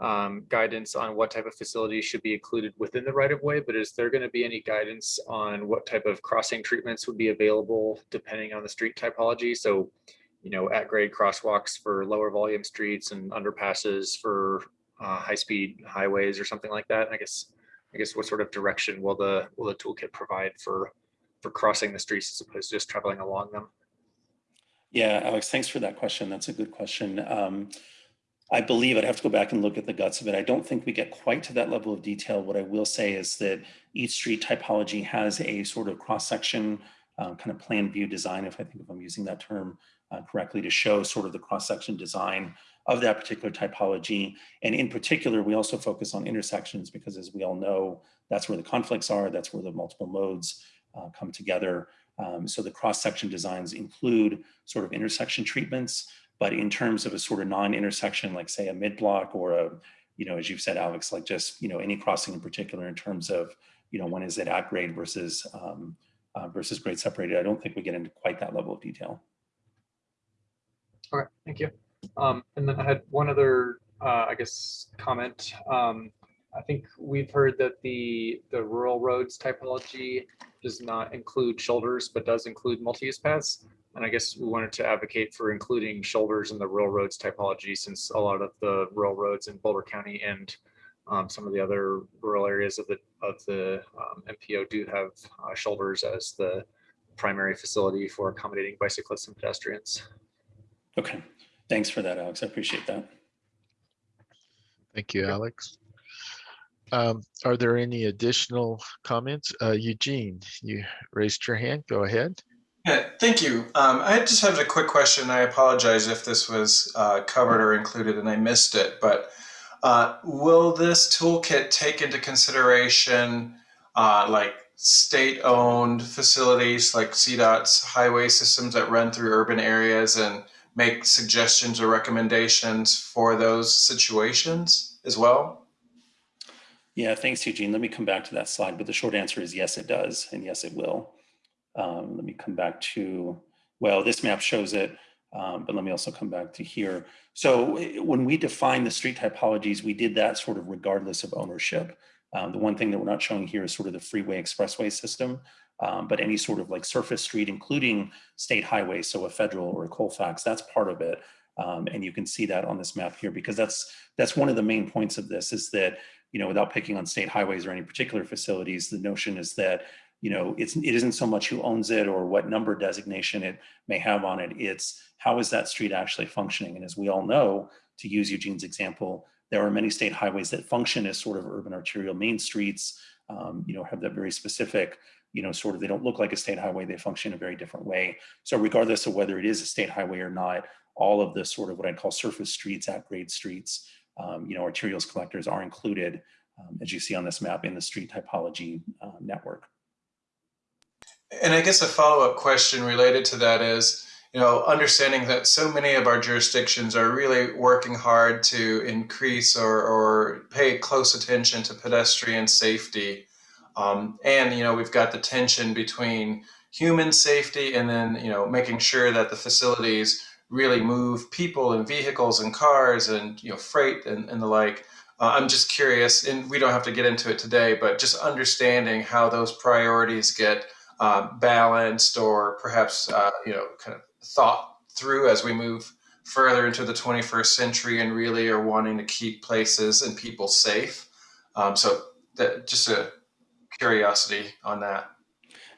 [SPEAKER 13] um, guidance on what type of facilities should be included within the right of way, but is there going to be any guidance on what type of crossing treatments would be available depending on the street typology? So, you know, at grade crosswalks for lower volume streets and underpasses for uh, high-speed highways or something like that. I guess, I guess what sort of direction will the, will the toolkit provide for, for crossing the streets as opposed to just traveling along them?
[SPEAKER 11] Yeah, Alex, thanks for that question. That's a good question. Um, I believe I'd have to go back and look at the guts of it. I don't think we get quite to that level of detail. What I will say is that each street typology has a sort of cross-section uh, kind of plan view design, if I think if I'm using that term uh, correctly, to show sort of the cross-section design of that particular typology. And in particular, we also focus on intersections because as we all know, that's where the conflicts are, that's where the multiple modes uh, come together. Um, so the cross-section designs include sort of intersection treatments, but in terms of a sort of non-intersection, like say a mid-block or a, you know, as you've said, Alex, like just, you know, any crossing in particular in terms of, you know, when is it at grade versus, um, uh, versus grade separated, I don't think we get into quite that level of detail.
[SPEAKER 13] All right, thank you. Um, and then I had one other, uh, I guess, comment. Um, I think we've heard that the, the rural roads typology does not include shoulders, but does include multi-use paths. And I guess we wanted to advocate for including shoulders in the rural roads typology since a lot of the rural roads in Boulder County and um, some of the other rural areas of the of the um, MPO do have uh, shoulders as the primary facility for accommodating bicyclists and pedestrians.
[SPEAKER 11] Okay, thanks for that, Alex. I appreciate that.
[SPEAKER 1] Thank you, Alex. Um, are there any additional comments? Uh, Eugene, you raised your hand. Go ahead.
[SPEAKER 14] Yeah, thank you. Um, I just have a quick question. I apologize if this was uh, covered or included and I missed it, but uh, will this toolkit take into consideration uh, like state-owned facilities like CDOT's highway systems that run through urban areas and make suggestions or recommendations for those situations as well?
[SPEAKER 11] Yeah, thanks, Eugene. Let me come back to that slide, but the short answer is yes, it does, and yes, it will. Um, let me come back to, well, this map shows it, um, but let me also come back to here. So when we define the street typologies, we did that sort of regardless of ownership. Um, the one thing that we're not showing here is sort of the freeway expressway system, um, but any sort of like surface street, including state highways, so a federal or a Colfax, that's part of it. Um, and you can see that on this map here because that's that's one of the main points of this is that you know without picking on state highways or any particular facilities, the notion is that you know it's it isn't so much who owns it or what number designation it may have on it. It's how is that street actually functioning? And as we all know, to use Eugene's example, there are many state highways that function as sort of urban arterial main streets. Um, you know have that very specific you know, sort of, they don't look like a state highway, they function in a very different way. So regardless of whether it is a state highway or not, all of the sort of what I'd call surface streets, at grade streets, um, you know, arterials collectors are included, um, as you see on this map, in the street typology uh, network.
[SPEAKER 14] And I guess a follow-up question related to that is, you know, understanding that so many of our jurisdictions are really working hard to increase or, or pay close attention to pedestrian safety. Um, and, you know, we've got the tension between human safety and then, you know, making sure that the facilities really move people and vehicles and cars and you know freight and, and the like. Uh, I'm just curious, and we don't have to get into it today, but just understanding how those priorities get uh, balanced or perhaps uh, you know kind of thought through as we move further into the 21st century and really are wanting to keep places and people safe. Um, so that just a curiosity on that.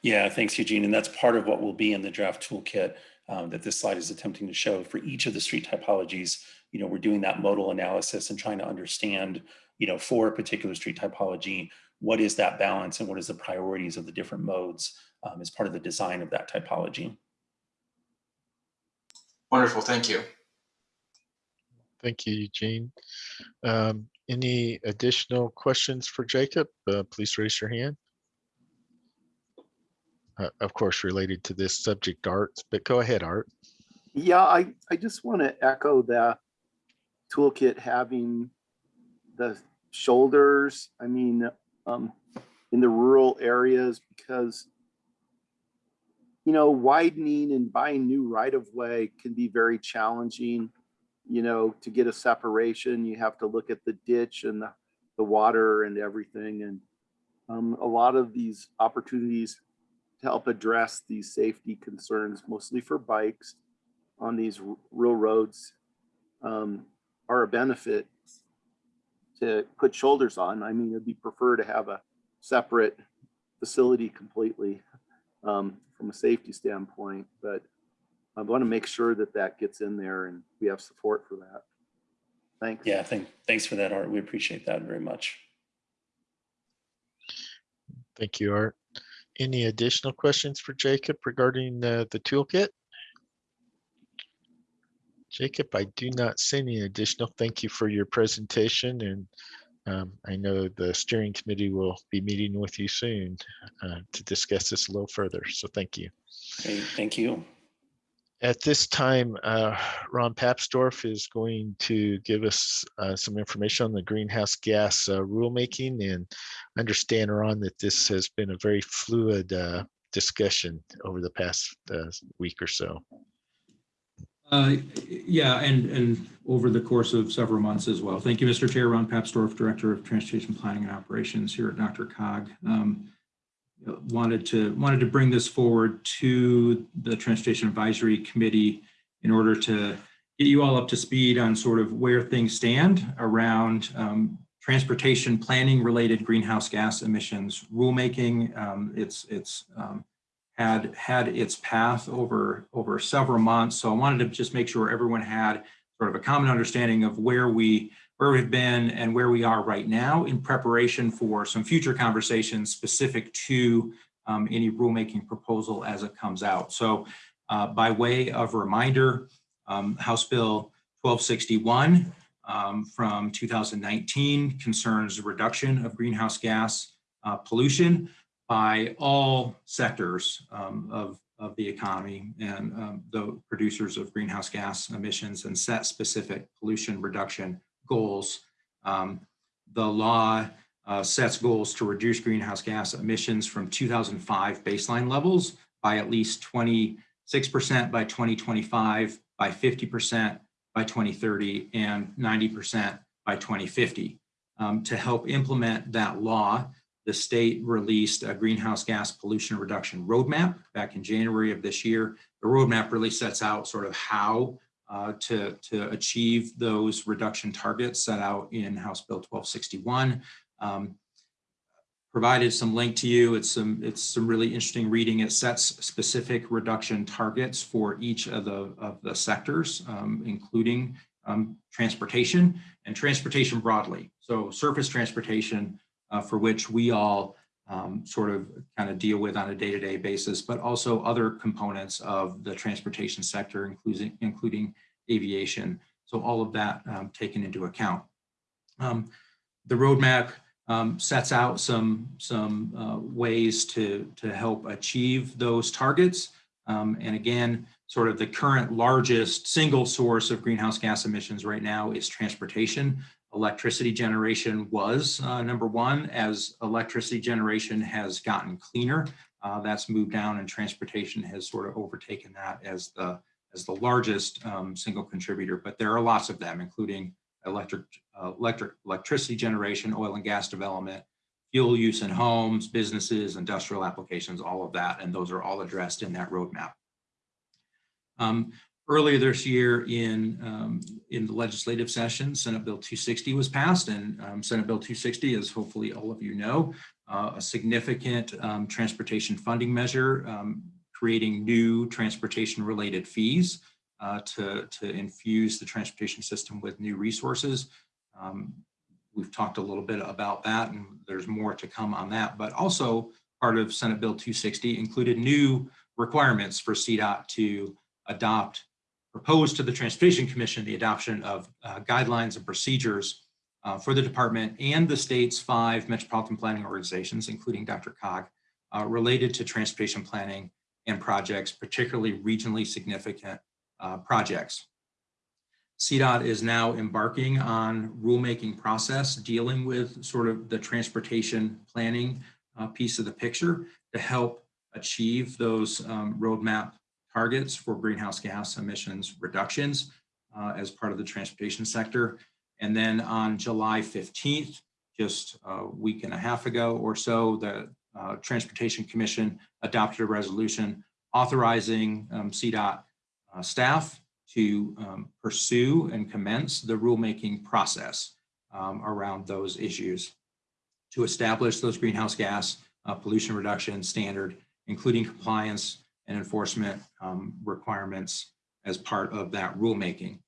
[SPEAKER 11] Yeah, thanks, Eugene. And that's part of what will be in the draft toolkit um, that this slide is attempting to show for each of the street typologies. You know, we're doing that modal analysis and trying to understand, you know, for a particular street typology, what is that balance and what is the priorities of the different modes um, as part of the design of that typology.
[SPEAKER 14] Wonderful, thank you.
[SPEAKER 1] Thank you, Eugene. Um, any additional questions for Jacob? Uh, please raise your hand. Uh, of course, related to this subject, Art, but go ahead, Art.
[SPEAKER 2] Yeah, I, I just want to echo that toolkit having the shoulders, I mean, um, in the rural areas because, you know, widening and buying new right of way can be very challenging. You know, to get a separation, you have to look at the ditch and the, the water and everything. And um, a lot of these opportunities to help address these safety concerns, mostly for bikes on these rural roads, um, are a benefit to put shoulders on. I mean, it'd be prefer to have a separate facility completely um, from a safety standpoint, but I want to make sure that that gets in there and we have support for that. Thanks.
[SPEAKER 11] Yeah, thank, thanks for that, Art. We appreciate that very much.
[SPEAKER 1] Thank you, Art. Any additional questions for Jacob regarding uh, the toolkit? Jacob, I do not see any additional. Thank you for your presentation and um, I know the steering committee will be meeting with you soon uh, to discuss this a little further. So thank you.
[SPEAKER 11] Okay, thank you.
[SPEAKER 1] At this time, uh, Ron Papsdorf is going to give us uh, some information on the greenhouse gas uh, rulemaking and understand, Ron, that this has been a very fluid uh, discussion over the past uh, week or so.
[SPEAKER 9] Uh, yeah, and, and over the course of several months as well. Thank you, Mr. Chair. Ron Papsdorf, Director of Transportation Planning and Operations here at DRCOG. Um, wanted to wanted to bring this forward to the Transportation Advisory Committee in order to get you all up to speed on sort of where things stand around um, transportation planning related greenhouse gas emissions rulemaking. Um, it's it's um, had had its path over over several months. So I wanted to just make sure everyone had sort of a common understanding of where we where we've been and where we are right now in preparation for some future conversations specific to um, any rulemaking proposal as it comes out. So uh, by way of reminder, um, House Bill 1261 um, from 2019 concerns reduction of greenhouse gas uh, pollution by all sectors um, of, of the economy and um, the producers of greenhouse gas emissions and set specific pollution reduction goals. Um, the law uh, sets goals to reduce greenhouse gas emissions from 2005 baseline levels by at least 26% by 2025, by 50% by 2030, and 90% by 2050. Um, to help implement that law, the state released a greenhouse gas pollution reduction roadmap back in January of this year. The roadmap really sets out sort of how uh, to, to achieve those reduction targets set out in House Bill 1261. Um, provided some link to you. It's some it's some really interesting reading. It sets specific reduction targets for each of the of the sectors, um, including um, transportation and transportation broadly. So surface transportation, for which we all um, sort of kind of deal with on a day-to-day -day basis, but also other components of the transportation sector, including, including aviation. So all of that um, taken into account. Um, the roadmap um, sets out some, some uh, ways to, to help achieve those targets. Um, and again, sort of the current largest single source of greenhouse gas emissions right now is transportation electricity generation was uh, number one. As electricity generation has gotten cleaner, uh, that's moved down and transportation has sort of overtaken that as the, as the largest um, single contributor, but there are lots of them, including electric, uh, electric, electricity generation, oil and gas development, fuel use in homes, businesses, industrial applications, all of that, and those are all addressed in that roadmap. Um, earlier this year in, um, in the legislative session, Senate Bill 260 was passed, and um, Senate Bill 260, as hopefully all of you know, uh, a significant um, transportation funding measure, um, creating new transportation-related fees uh, to, to infuse the transportation system with new resources. Um, we've talked a little bit about that, and there's more to come on that, but also part of Senate Bill 260 included new requirements for CDOT to adopt, propose to the Transportation Commission the adoption of uh, guidelines and procedures uh, for the department and the state's five metropolitan planning organizations, including DRCOG, uh, related to transportation planning and projects, particularly regionally significant uh, projects. CDOT is now embarking on rulemaking process dealing with sort of the transportation planning uh, piece of the picture to help achieve those um, roadmap targets for greenhouse gas emissions reductions uh, as part of the transportation sector. And then on July 15th, just a week and a half ago or so, the uh, Transportation Commission adopted a resolution authorizing um, CDOT uh, staff to um, pursue and commence the rulemaking process um, around those issues to establish those greenhouse gas uh, pollution reduction standard, including compliance and enforcement um, requirements as part of that rulemaking.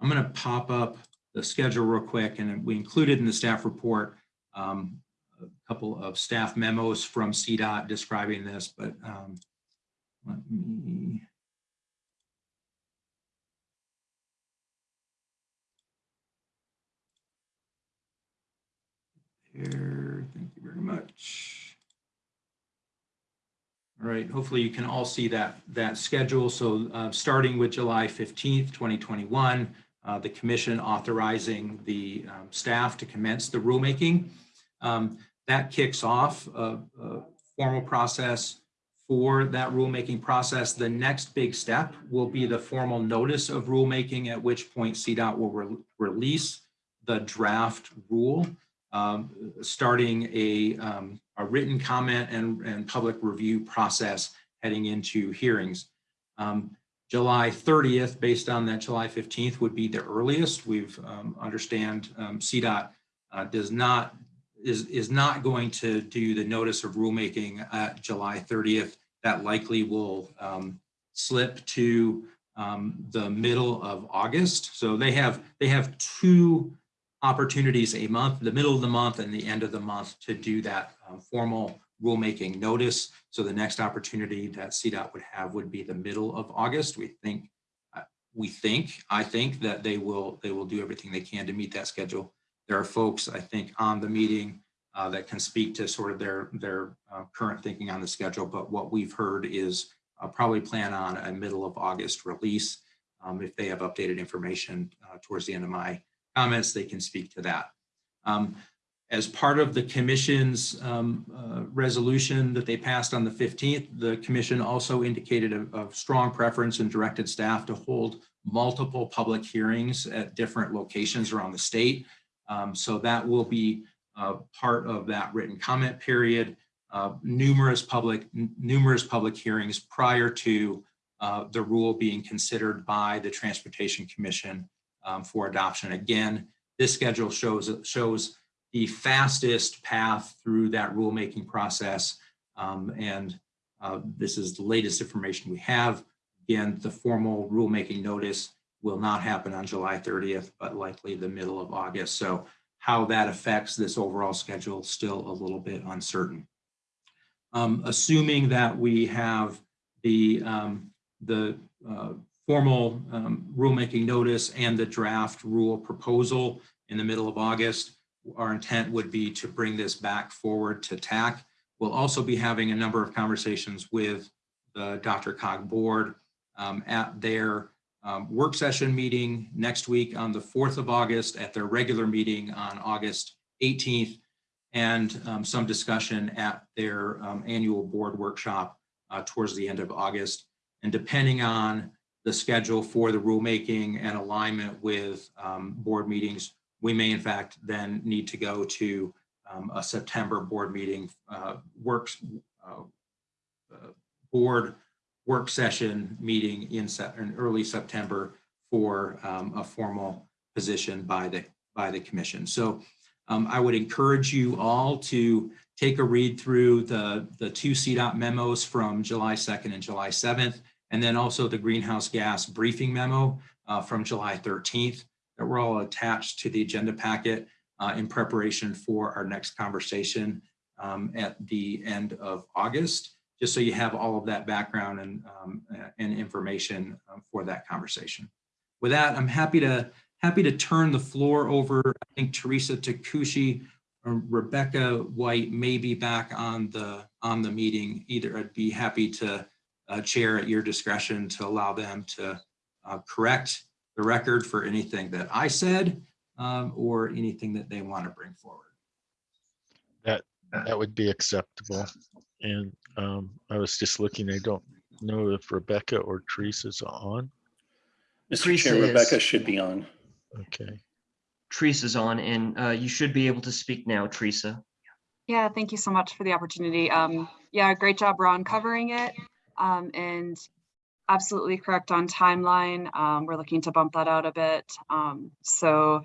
[SPEAKER 9] I'm going to pop up the schedule real quick, and we included in the staff report um, a couple of staff memos from CDOT describing this, but um, let me here. Thank you very much. Right, hopefully you can all see that, that schedule. So uh, starting with July 15th, 2021, uh, the commission authorizing the um, staff to commence the rulemaking. Um, that kicks off a, a, formal process for that rulemaking process. The next big step will be the formal notice of rulemaking, at which point CDOT will re release the draft rule um, starting a, um, a written comment and, and public review process heading into hearings. Um, July 30th, based on that July 15th would be the earliest. We've um, understand um, CDOT uh, does not is, is not going to do the notice of rulemaking at July 30th. That likely will um, slip to the middle of August. So they have they have two opportunities a month, the middle of the month and the end of the month to do that um, formal rulemaking notice. So the next opportunity that CDOT would have would be the middle of August. We think, uh, we think, I think that they will, they will do everything they can to meet that schedule. There are folks, I think, on the meeting uh, that can speak to sort of their, their uh, current thinking on the schedule, but what we've heard is uh, probably plan on a middle of August release. Um, if they have updated information uh, towards the end of my comments, they can speak to that. Um, as part of the commission's um, uh, resolution that they passed on the 15th, the commission also indicated a, a, strong preference and directed staff to hold multiple public hearings at different locations around the state. Um, so that will be uh, part of that written comment period. Uh, numerous public numerous public hearings prior to uh, the rule being considered by the Transportation Commission um, for adoption. Again, this schedule shows, shows the fastest path through that rulemaking process. Um, and uh, this is the latest information we have. Again, the formal rulemaking notice will not happen on July 30th, but likely the middle of August. So how that affects this overall schedule still a little bit uncertain. Um, assuming that we have the, um, the uh, formal um, rulemaking notice and the draft rule proposal in the middle of August. Our intent would be to bring this back forward to TAC. We'll also be having a number of conversations with the DRCOG board um, at their um, work session meeting next week on the 4th of August, at their regular meeting on August 18th, and um, some discussion at their um, annual board workshop uh, towards the end of August. And depending on the schedule for the rulemaking and alignment with um, board meetings, we may in fact then need to go to um, a September board meeting uh, works uh, uh, board work session meeting in, in early September for um, a formal position by the by the commission. So um, I would encourage you all to take a read through the the two CDOT memos from July 2nd and July 7th, and then also the greenhouse gas briefing memo uh, from July 13th that were all attached to the agenda packet uh, in preparation for our next conversation um, at the end of August, just so you have all of that background and, um, and information uh, for that conversation. With that, I'm happy to happy to turn the floor over. I think Teresa Takushi or Rebecca White may be back on the on the meeting. Either I'd be happy to uh, chair at your discretion to allow them to uh, correct the record for anything that I said um, or anything that they want to bring forward.
[SPEAKER 1] That that would be acceptable. And um, I was just looking, I don't know if Rebecca or Teresa's on.
[SPEAKER 11] Mr.
[SPEAKER 3] Teresa
[SPEAKER 11] Chair,
[SPEAKER 3] is-
[SPEAKER 11] Rebecca should be on.
[SPEAKER 1] Okay.
[SPEAKER 3] Teresa's on and uh, you should be able to speak now, Teresa.
[SPEAKER 15] Yeah, thank you so much for the opportunity. Um, yeah, great job, Ron, covering it. Um, and absolutely correct on timeline. Um, we're looking to bump that out a bit. Um, so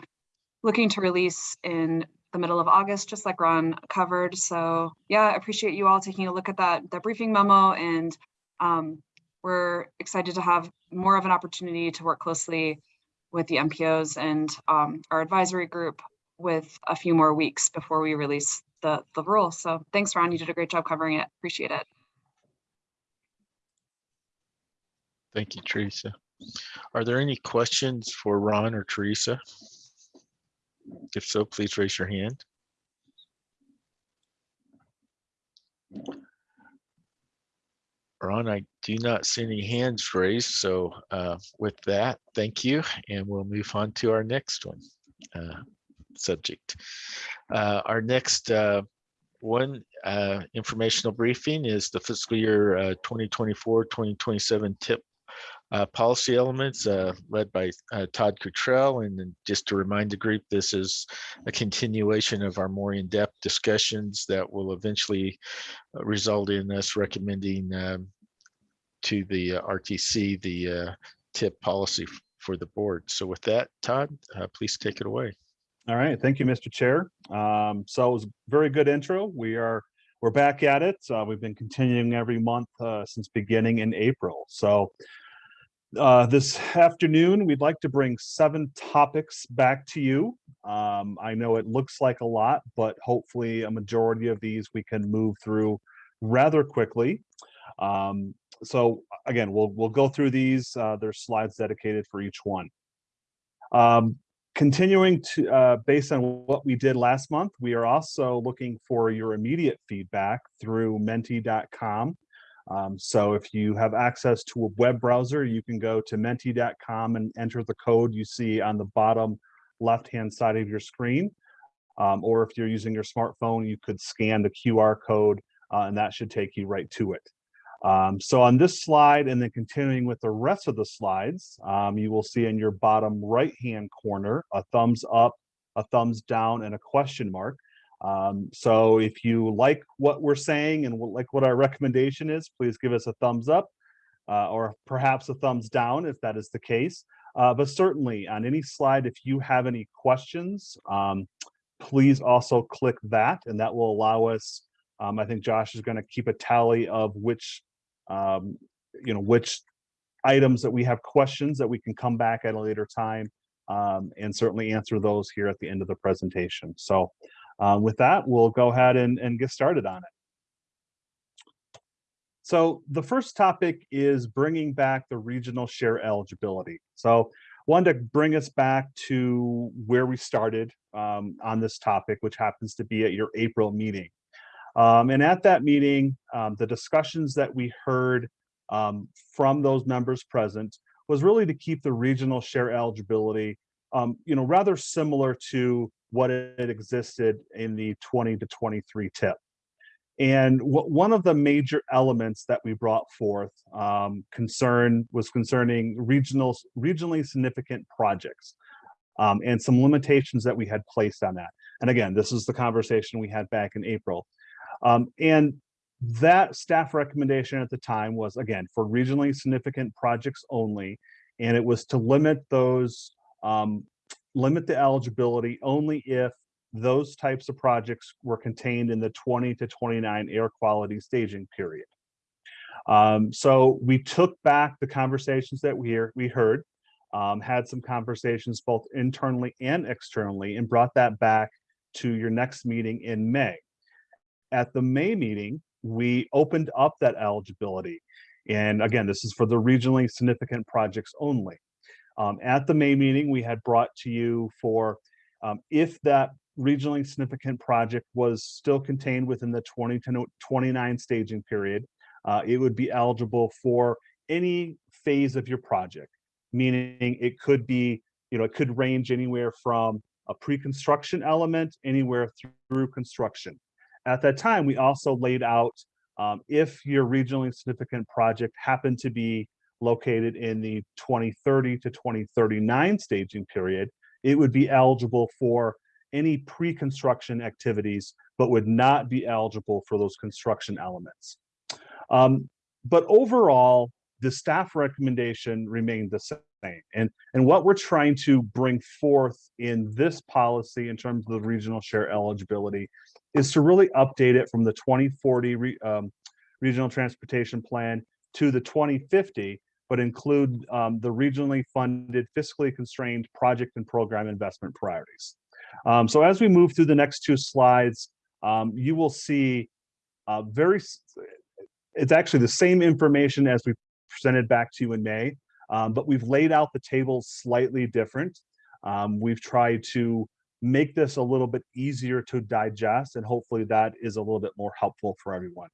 [SPEAKER 15] looking to release in the middle of August, just like Ron covered. So yeah, I appreciate you all taking a look at that, that briefing memo and um, we're excited to have more of an opportunity to work closely with the MPOs and um, our advisory group with a few more weeks before we release the, the rule. So thanks, Ron. You did a great job covering it. Appreciate it.
[SPEAKER 1] Thank you, Teresa. Are there any questions for Ron or Teresa? If so, please raise your hand. Ron, I do not see any hands raised. So uh, with that, thank you. And we'll move on to our next one uh, subject. Uh, Our next uh, one uh, informational briefing is the fiscal year uh, 2024, 2027 tip uh, policy elements uh, led by uh, Todd Cottrell. And just to remind the group, this is a continuation of our more in-depth discussions that will eventually uh, result in us recommending um, to the uh, RTC the uh, tip policy for the board. So with that, Todd, please take it away.
[SPEAKER 16] All right, thank you, Mr. Chair. Um, so it was a very good intro. We are, we're back at it. We've been continuing every month since beginning in April. So uh, this afternoon, we'd like to bring seven topics back to you. Um, I know it looks like a lot, but hopefully a majority of these we can move through rather quickly. Um, so again, we'll we'll go through these. Uh, there's slides dedicated for each one. Um, continuing to uh, based on what we did last month, we are also looking for your immediate feedback through menti.com. Um, so if you have access to a web browser, you can go to menti.com and enter the code you see on the bottom left-hand side of your screen. Um, or if you're using your smartphone, you could scan the QR code uh, and that should take you right to it. Um, so on this slide and then continuing with the rest of the slides, um, you will see in your bottom right-hand corner a thumbs up, a thumbs down, and a question mark. Um, so if you like what we're saying and like what our recommendation is, please give us a thumbs up uh, or perhaps a thumbs down if that is the case. Uh, but certainly on any slide, if you have any questions, um, please also click that and that will allow us, um, I think Josh is going to keep a tally of which, um, you know, which items that we have questions that we can come back at a later time um, and certainly answer those here at the end of the presentation. So uh, with that, we'll go ahead and, and get started on it. So the first topic is bringing back the regional share eligibility. So wanted to bring us back to where we started um, on this topic, which happens to be at your April meeting. Um, and at that meeting, um, the discussions that we heard um, from those members present was really to keep the regional share eligibility, um, you know, rather similar to what it existed in the 20 to 23 tip. And one of the major elements that we brought forth um, concern was concerning regional, regionally significant projects um, and some limitations that we had placed on that. And again, this is the conversation we had back in April. Um, and that staff recommendation at the time was, again, for regionally significant projects only, and it was to limit those, um, limit the eligibility only if those types of projects were contained in the 20 to 29 air quality staging period. Um, so we took back the conversations that we, hear, we heard, um, had some conversations both internally and externally, and brought that back to your next meeting in May. At the May meeting, we opened up that eligibility. And again, this is for the regionally significant projects only. Um, at the May meeting, we had brought to you for um, if that regionally significant project was still contained within the 20 to 29 staging period, uh, it would be eligible for any phase of your project, meaning it could be, you know, it could range anywhere from a pre-construction element anywhere through construction. At that time, we also laid out um, if your regionally significant project happened to be located in the 2030 to 2039 staging period, it would be eligible for any pre-construction activities, but would not be eligible for those construction elements. Um, but overall, the staff recommendation remained the same. And, and what we're trying to bring forth in this policy in terms of the regional share eligibility is to really update it from the 2040 re, um, regional transportation plan to the 2050, but include um, the regionally funded, fiscally constrained project and program investment priorities. Um, so as we move through the next two slides, um, you will see uh, very, it's actually the same information as we presented back to you in May, um, but we've laid out the table slightly different. Um, we've tried to make this a little bit easier to digest and hopefully that is a little bit more helpful for everyone.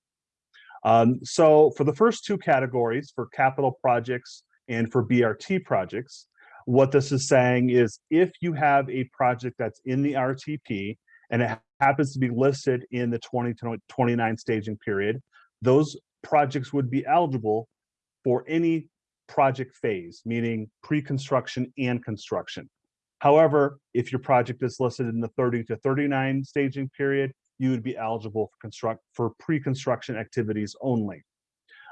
[SPEAKER 16] Um, so for the first two categories, for capital projects and for BRT projects, what this is saying is if you have a project that's in the RTP and it happens to be listed in the 20 to 29 staging period, those projects would be eligible for any project phase, meaning pre-construction and construction. However, if your project is listed in the 30 to 39 staging period, you would be eligible for construct for pre-construction activities only.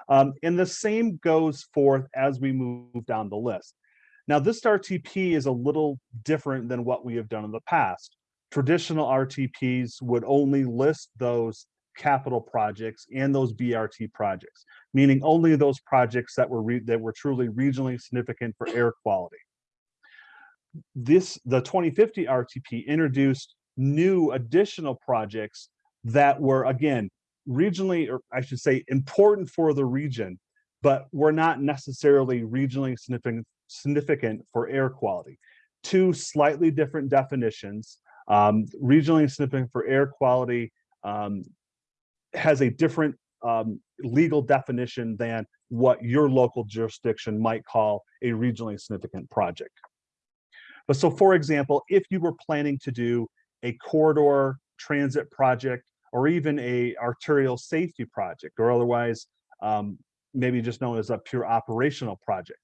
[SPEAKER 16] Um, and the same goes forth as we move down the list. Now, this RTP is a little different than what we have done in the past. Traditional RTPs would only list those capital projects and those BRT projects, meaning only those projects that were that were truly regionally significant for air quality. This the 2050 RTP introduced new additional projects that were again regionally or I should say important for the region, but were not necessarily regionally significant significant for air quality. Two slightly different definitions. Um, regionally significant for air quality um, has a different um, legal definition than what your local jurisdiction might call a regionally significant project. But so for example, if you were planning to do a corridor transit project or even a arterial safety project or otherwise um, maybe just known as a pure operational project.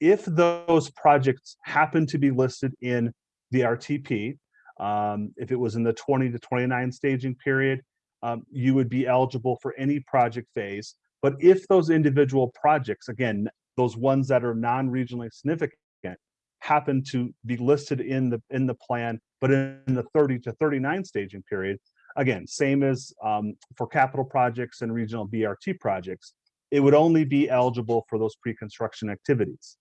[SPEAKER 16] If those projects happen to be listed in the RTP, um, if it was in the 20 to 29 staging period, um, you would be eligible for any project phase. But if those individual projects, again, those ones that are non-regionally significant, happen to be listed in the in the plan, but in the 30 to 39 staging period, again, same as um, for capital projects and regional BRT projects, it would only be eligible for those pre-construction activities.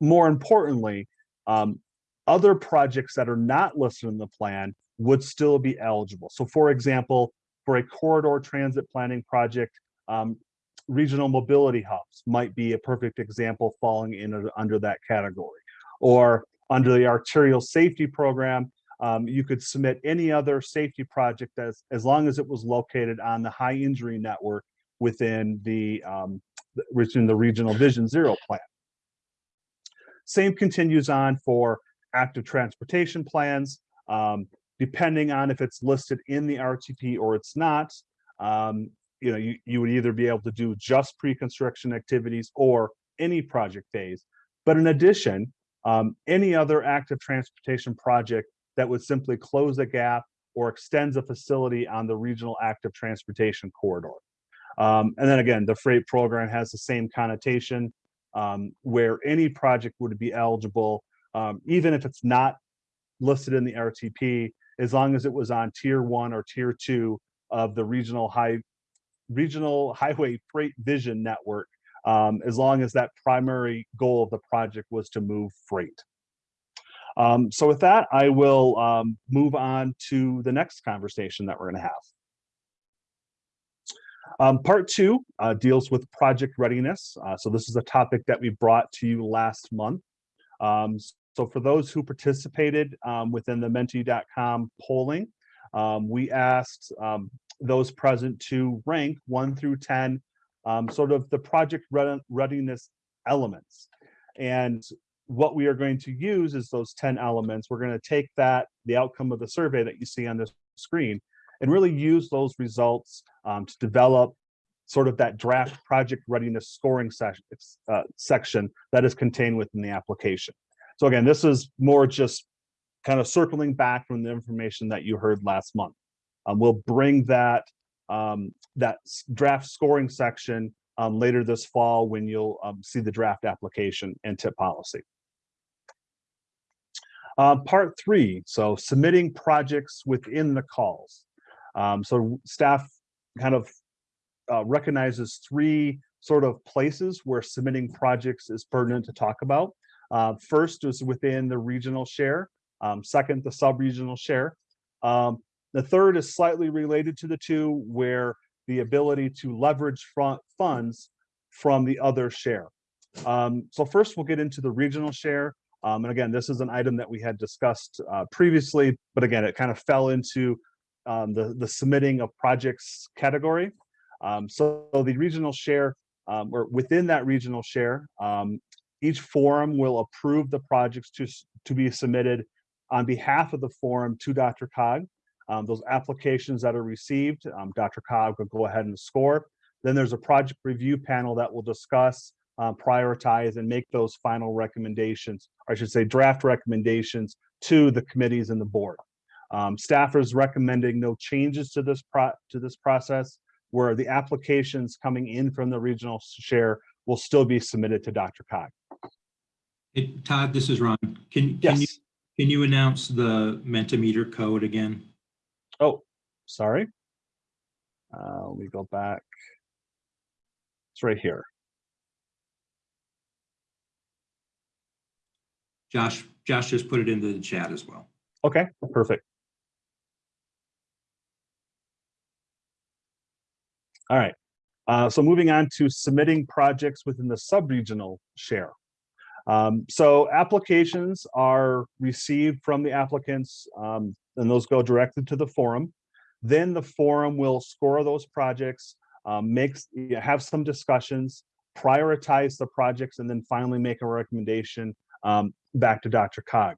[SPEAKER 16] More importantly, um, other projects that are not listed in the plan would still be eligible. So for example, for a corridor transit planning project, um, regional mobility hubs might be a perfect example falling in under that category. Or under the arterial safety program, um, you could submit any other safety project as, as long as it was located on the high injury network within the, um, within the regional vision zero plan. Same continues on for active transportation plans. Um, depending on if it's listed in the RTP or it's not, um, you know, you, you would either be able to do just pre-construction activities or any project phase. But in addition, um, any other active transportation project that would simply close a gap or extends a facility on the regional active transportation corridor. Um, and then again, the freight program has the same connotation um, where any project would be eligible, um, even if it's not listed in the RTP, as long as it was on tier one or tier two of the regional high regional highway freight vision network, um, as long as that primary goal of the project was to move freight. Um, so with that, I will um, move on to the next conversation that we're going to have. Um, part two uh, deals with project readiness. Uh, so this is a topic that we brought to you last month. Um, so for those who participated um, within the menti.com polling, um, we asked um, those present to rank one through 10, um, sort of the project readiness elements. And what we are going to use is those 10 elements. We're going to take that, the outcome of the survey that you see on this screen, and really use those results um, to develop sort of that draft project readiness scoring section, uh, section that is contained within the application. So again, this is more just kind of circling back from the information that you heard last month. Um, we'll bring that um, that draft scoring section um, later this fall when you'll um, see the draft application and TIP policy. Uh, part three, so submitting projects within the calls. Um, so staff kind of uh, recognizes three sort of places where submitting projects is pertinent to talk about. Uh, first is within the regional share. Um, second, the sub-regional share. Um, the third is slightly related to the two where the ability to leverage front funds from the other share. Um, so first we'll get into the regional share. Um, and again, this is an item that we had discussed uh, previously, but again, it kind of fell into um, the, the submitting of projects category. Um, so the regional share, um, or within that regional share, um, each forum will approve the projects to, to be submitted on behalf of the forum to DRCOG. Um, those applications that are received, um, DRCOG will go ahead and score. Then there's a project review panel that will discuss, uh, prioritize, and make those final recommendations, or I should say draft recommendations to the committees and the board. Um, staff is recommending no changes to this pro to this process where the applications coming in from the regional share will still be submitted to DRCOG.
[SPEAKER 9] Hey, Todd, this is Ron. Can,
[SPEAKER 16] yes.
[SPEAKER 9] can you can you announce the Mentimeter code again?
[SPEAKER 16] Oh, sorry. Uh, let me go back. It's right here.
[SPEAKER 9] Josh, Josh just put it into the chat as well.
[SPEAKER 16] Okay, perfect. All right. Uh, so moving on to submitting projects within the sub-regional share. Um, so applications are received from the applicants um, and those go directly to the forum. Then the forum will score those projects, um, makes, have some discussions, prioritize the projects, and then finally make a recommendation um, back to DRCOG.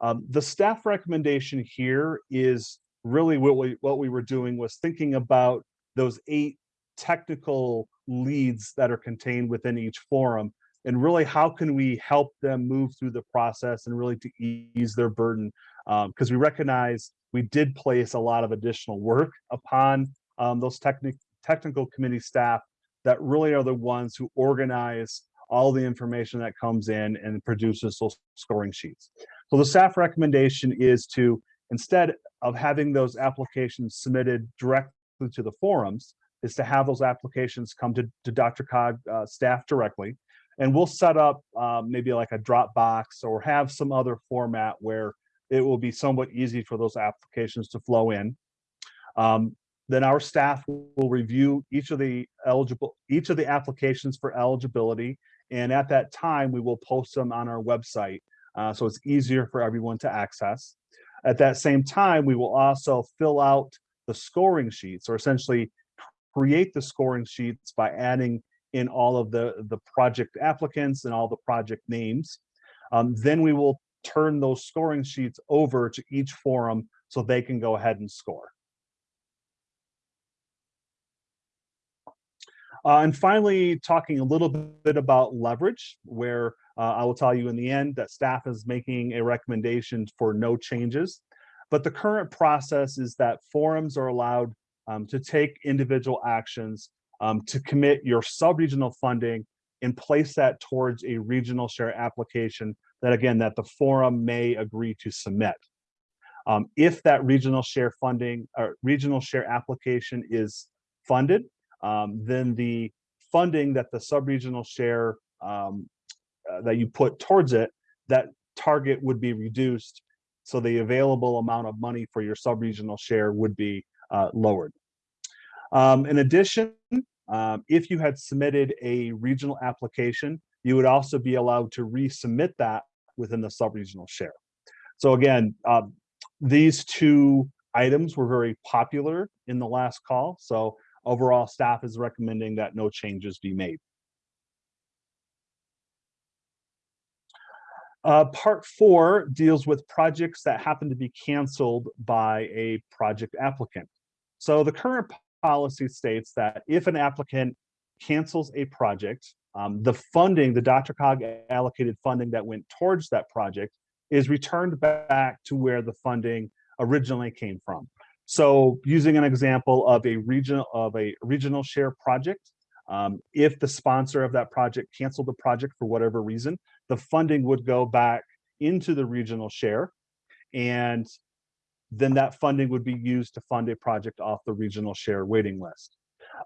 [SPEAKER 16] Um, the staff recommendation here is really what we, what we were doing was thinking about those eight technical leads that are contained within each forum and really how can we help them move through the process and really to ease their burden because um, we recognize we did place a lot of additional work upon um, those technic technical committee staff that really are the ones who organize all the information that comes in and produces those scoring sheets. So the staff recommendation is to, instead of having those applications submitted directly to the forums, is to have those applications come to, to DRCOG uh, staff directly. And we'll set up um, maybe like a Dropbox or have some other format where it will be somewhat easy for those applications to flow in. Um, then our staff will review each of the eligible, each of the applications for eligibility. And at that time, we will post them on our website. Uh, so it's easier for everyone to access. At that same time, we will also fill out the scoring sheets or essentially create the scoring sheets by adding in all of the, the project applicants and all the project names. Um, then we will turn those scoring sheets over to each forum so they can go ahead and score. Uh, and finally, talking a little bit about leverage, where uh, I will tell you in the end that staff is making a recommendation for no changes. But the current process is that forums are allowed um, to take individual actions um, to commit your sub-regional funding and place that towards a regional share application that again, that the forum may agree to submit. Um, if that regional share funding or regional share application is funded, um, then the funding that the sub-regional share um, uh, that you put towards it, that target would be reduced. So the available amount of money for your sub-regional share would be uh, lowered. Um, in addition, um, if you had submitted a regional application, you would also be allowed to resubmit that within the sub-regional share. So again, uh, these two items were very popular in the last call. So overall staff is recommending that no changes be made. Uh, part four deals with projects that happen to be canceled by a project applicant. So the current policy states that if an applicant cancels a project, um, the funding, the DRCOG allocated funding that went towards that project is returned back to where the funding originally came from. So using an example of a regional of a regional share project, um, if the sponsor of that project canceled the project for whatever reason, the funding would go back into the regional share and then that funding would be used to fund a project off the regional share waiting list.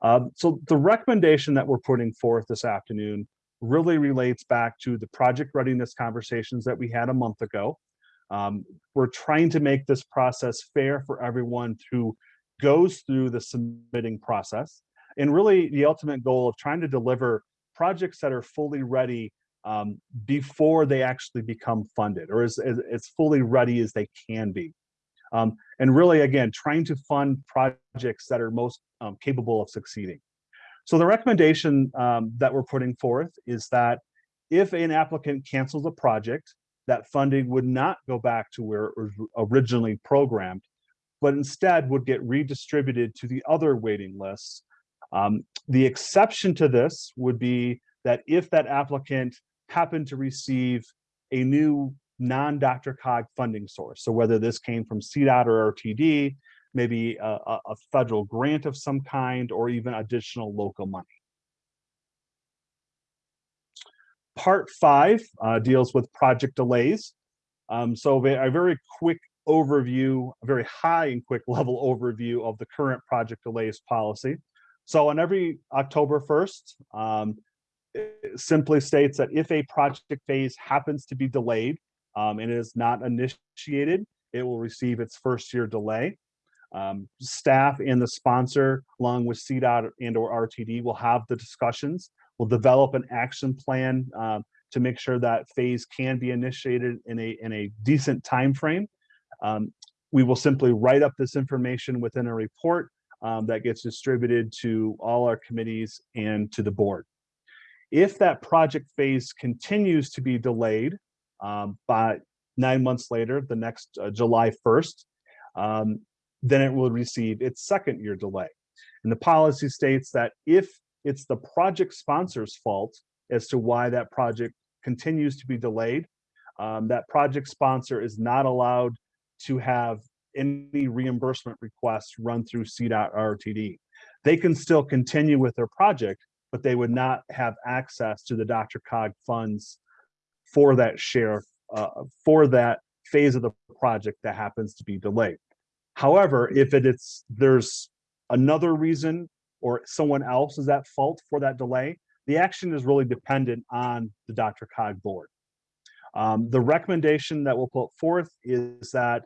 [SPEAKER 16] Um, so the recommendation that we're putting forth this afternoon really relates back to the project readiness conversations that we had a month ago. Um, we're trying to make this process fair for everyone who goes through the submitting process. And really the ultimate goal of trying to deliver projects that are fully ready um, before they actually become funded or as, as, as fully ready as they can be. Um, and really, again, trying to fund projects that are most um, capable of succeeding. So the recommendation um, that we're putting forth is that if an applicant cancels a project, that funding would not go back to where it was originally programmed, but instead would get redistributed to the other waiting lists. Um, the exception to this would be that if that applicant happened to receive a new non-DRCOG funding source. So whether this came from CDOT or RTD, maybe a, a, federal grant of some kind, or even additional local money. Part five uh, deals with project delays. Um, so a very quick overview, a very high and quick *laughs* level overview of the current project delays policy. So on every October 1st, um, simply states that if a project phase happens to be delayed um, and is not initiated, it will receive its first year delay. Um, staff and the sponsor, along with CDOT and or RTD, will have the discussions. We'll develop an action plan um, to make sure that phase can be initiated in a in a decent time frame. Um, we will simply write up this information within a report um, that gets distributed to all our committees and to the board. If that project phase continues to be delayed um, by nine months later, the next uh, July 1st, um, then it will receive its second year delay. And the policy states that if it's the project sponsor's fault as to why that project continues to be delayed, um, that project sponsor is not allowed to have any reimbursement requests run through CDOT RTD. They can still continue with their project, but they would not have access to the DRCOG funds for that share, uh, for that phase of the project that happens to be delayed. However, if it is there's another reason or someone else is at fault for that delay, the action is really dependent on the DRCOG board. Um, the recommendation that we'll put forth is that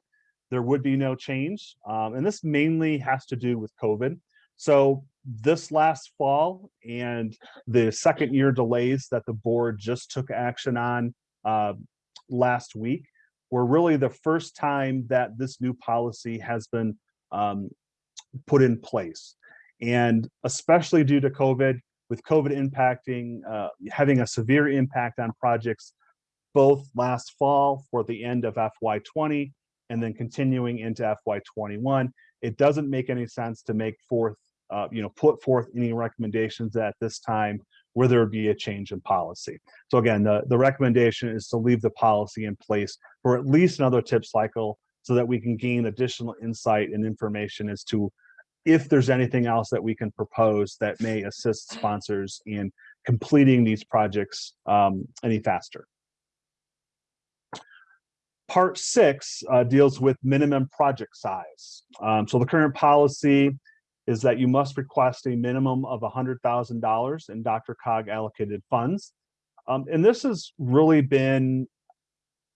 [SPEAKER 16] there would be no change. Um, and this mainly has to do with COVID. So this last fall and the second year delays that the board just took action on uh, last week were really the first time that this new policy has been um, put in place. And especially due to COVID, with COVID impacting, uh, having a severe impact on projects both last fall for the end of FY20 and then continuing into FY21, it doesn't make any sense to make forth uh, you know, put forth any recommendations at this time where there would be a change in policy. So again, the, the recommendation is to leave the policy in place for at least another TIP cycle so that we can gain additional insight and information as to if there's anything else that we can propose that may assist sponsors in completing these projects um, any faster. Part six uh, deals with minimum project size. Um, so the current policy is that you must request a minimum of $100,000 in DRCOG allocated funds. Um, and this has really been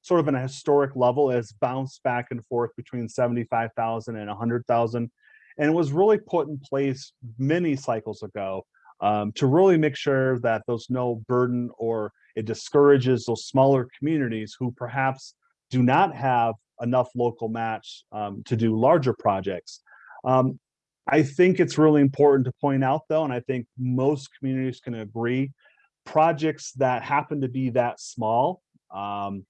[SPEAKER 16] sort of an historic level as bounced back and forth between 75,000 and 100,000 and it was really put in place many cycles ago um, to really make sure that there's no burden or it discourages those smaller communities who perhaps do not have enough local match um, to do larger projects. Um, I think it's really important to point out though, and I think most communities can agree, projects that happen to be that small, um,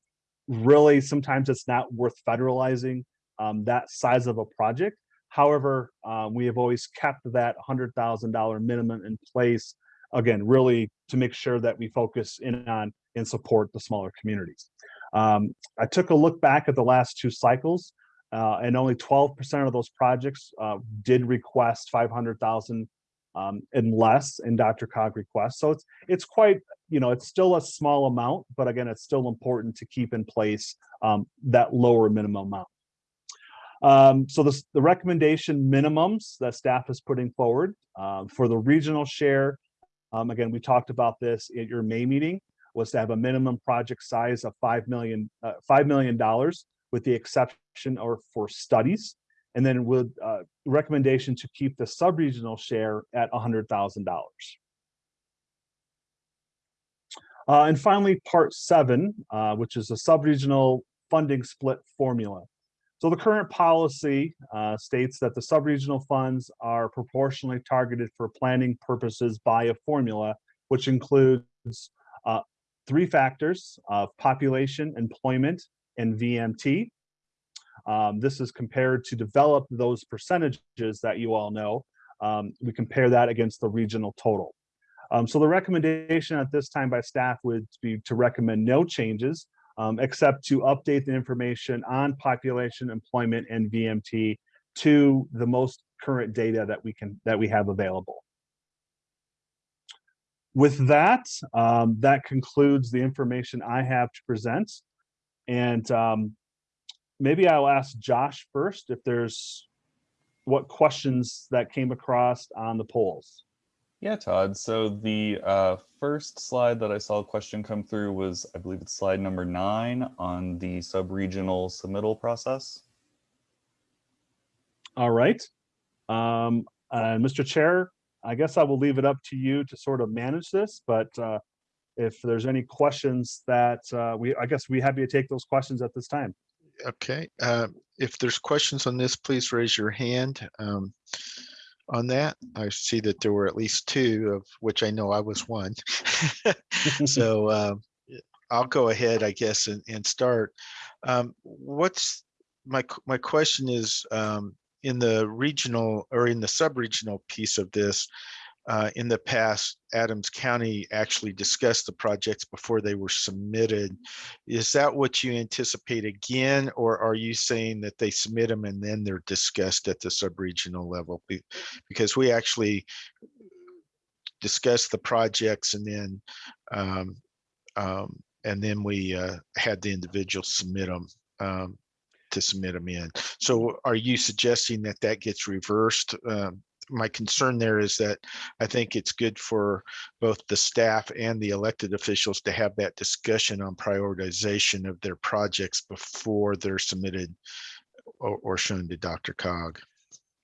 [SPEAKER 16] really sometimes it's not worth federalizing um, that size of a project. However, um, we have always kept that $100,000 minimum in place, again, really to make sure that we focus in on and support the smaller communities. Um, I took a look back at the last two cycles uh, and only 12% of those projects uh, did request 500,000 um, and less in DRCOG requests. So it's it's quite, you know, it's still a small amount, but again, it's still important to keep in place um, that lower minimum amount. Um, so this, the recommendation minimums that staff is putting forward um, for the regional share, um, again, we talked about this at your May meeting, was to have a minimum project size of 5 million, uh, $5 million with the exception or for studies. And then with uh, recommendation to keep the sub-regional share at $100,000. Uh, and finally, part seven, uh, which is a sub-regional funding split formula. So the current policy uh, states that the sub-regional funds are proportionally targeted for planning purposes by a formula, which includes uh, three factors of population, employment, and VMT. Um, this is compared to develop those percentages that you all know. Um, we compare that against the regional total. Um, so the recommendation at this time by staff would be to recommend no changes um, except to update the information on population, employment, and VMT to the most current data that we can that we have available. With that, um, that concludes the information I have to present. And um, maybe I'll ask Josh first if there's what questions that came across on the polls.
[SPEAKER 17] Yeah, Todd. So the uh, first slide that I saw a question come through was, I believe it's slide number nine on the sub-regional submittal process.
[SPEAKER 16] All right. Um, uh, Mr. Chair, I guess I will leave it up to you to sort of manage this, but uh, if there's any questions that uh, we, I guess we happy to take those questions at this time.
[SPEAKER 1] Okay, uh, if there's questions on this, please raise your hand. Um, on that. I see that there were at least two of which I know I was one. *laughs* so uh, I'll go ahead, I guess, and, and start. Um, what's my my question is um, in the regional or in the sub-regional piece of this, uh, in the past, Adams County actually discussed the projects before they were submitted. Is that what you anticipate again, or are you saying that they submit them and then they're discussed at the sub-regional level? Because we actually discussed the projects and then um, um, and then we uh, had the individuals submit them um, to submit them in. So are you suggesting that that gets reversed? My concern there is that I think it's good for both the staff and the elected officials to have that discussion on prioritization of their projects before they're submitted or, or shown to DRCOG.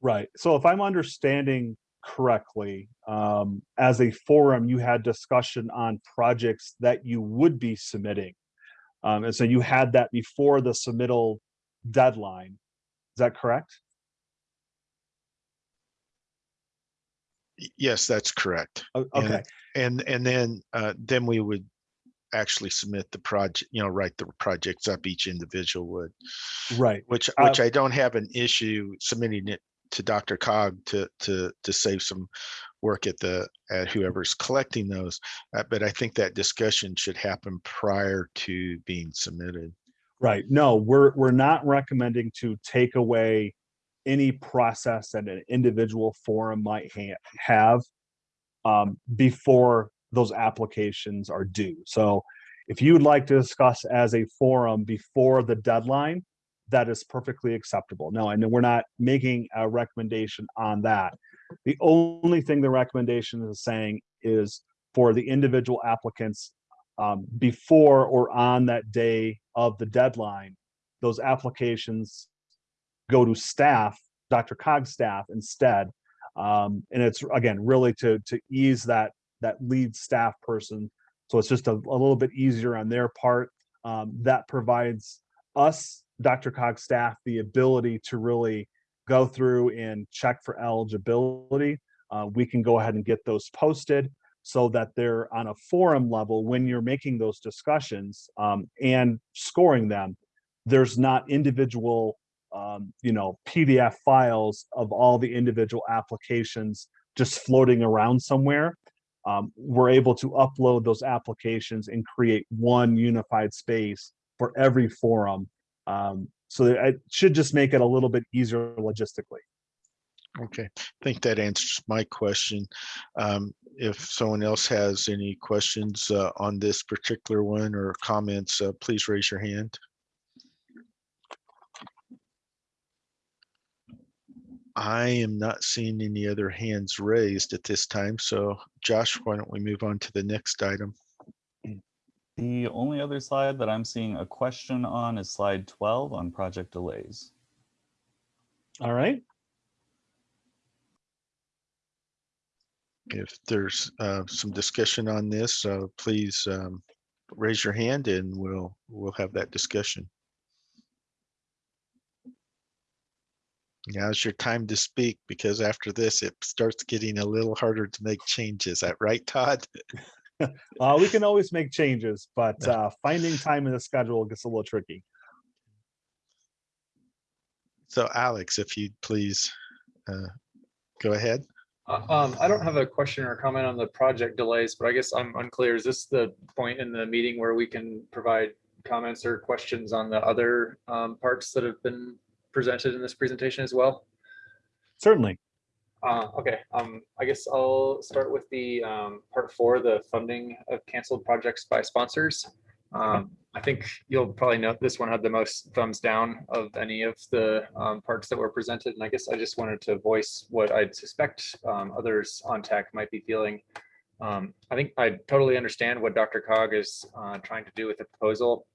[SPEAKER 16] Right. So if I'm understanding correctly, um, as a forum, you had discussion on projects that you would be submitting. Um, and so you had that before the submittal deadline. Is that correct?
[SPEAKER 1] Yes, that's correct.
[SPEAKER 16] Okay.
[SPEAKER 1] And, and, and then, uh, then we would actually submit the project, you know, write the projects up, each individual would.
[SPEAKER 16] Right.
[SPEAKER 1] Which,
[SPEAKER 16] Uh,
[SPEAKER 1] which I don't have an issue submitting it to DRCOG to, to, to save some work at the, at whoever's collecting those. Uh, But I think that discussion should happen prior to being submitted.
[SPEAKER 16] Right. No, we're, we're not recommending to take away any process that an individual forum might ha- have um, before those applications are due. So if you would like to discuss as a forum before the deadline, that is perfectly acceptable. No, I know we're not making a recommendation on that. The only thing the recommendation is saying is for the individual applicants um, before or on that day of the deadline, those applications go to staff, DRCOG's staff instead. Um, and it's again, really to, to ease that, that lead staff person. So it's just a, a little bit easier on their part. Um, that provides us, DRCOG's staff, the ability to really go through and check for eligibility. Uh, we can go ahead and get those posted so that they're on a forum level when you're making those discussions um, and scoring them. There's not individual, um, you know, PDF files of all the individual applications just floating around somewhere. Um, we're able to upload those applications and create one unified space for every forum. Um, so it should just make it a little bit easier logistically.
[SPEAKER 1] Okay, I think that answers my question. Um, if someone else has any questions uh, on this particular one or comments, uh, please raise your hand. I am not seeing any other hands raised at this time. So Josh, why don't we move on to the next item?
[SPEAKER 17] The only other slide that I'm seeing a question on is slide 12 on project delays.
[SPEAKER 16] All right.
[SPEAKER 1] If there's uh, some discussion on this, uh, please um, raise your hand and we'll we'll have that discussion. Now's your time to speak because after this, it starts getting a little harder to make changes. Is that right, Todd? *laughs*
[SPEAKER 16] Uh, we can always make changes, but uh, finding time in the schedule gets a little tricky.
[SPEAKER 1] So Alex, if you'd please uh, go ahead.
[SPEAKER 13] Uh, Um, I don't have a question or comment on the project delays, but I guess I'm unclear. Is this the point in the meeting where we can provide comments or questions on the other um, parts that have been presented in this presentation as well?
[SPEAKER 16] Certainly.
[SPEAKER 13] Uh, okay, um, I guess I'll start with the um, part four, the funding of canceled projects by sponsors. Um, I think you'll probably note this one had the most thumbs down of any of the um, parts that were presented. And I guess I just wanted to voice what I'd suspect um, others on tech might be feeling. Um, I think I totally understand what DRCOG is uh, trying to do with the proposal,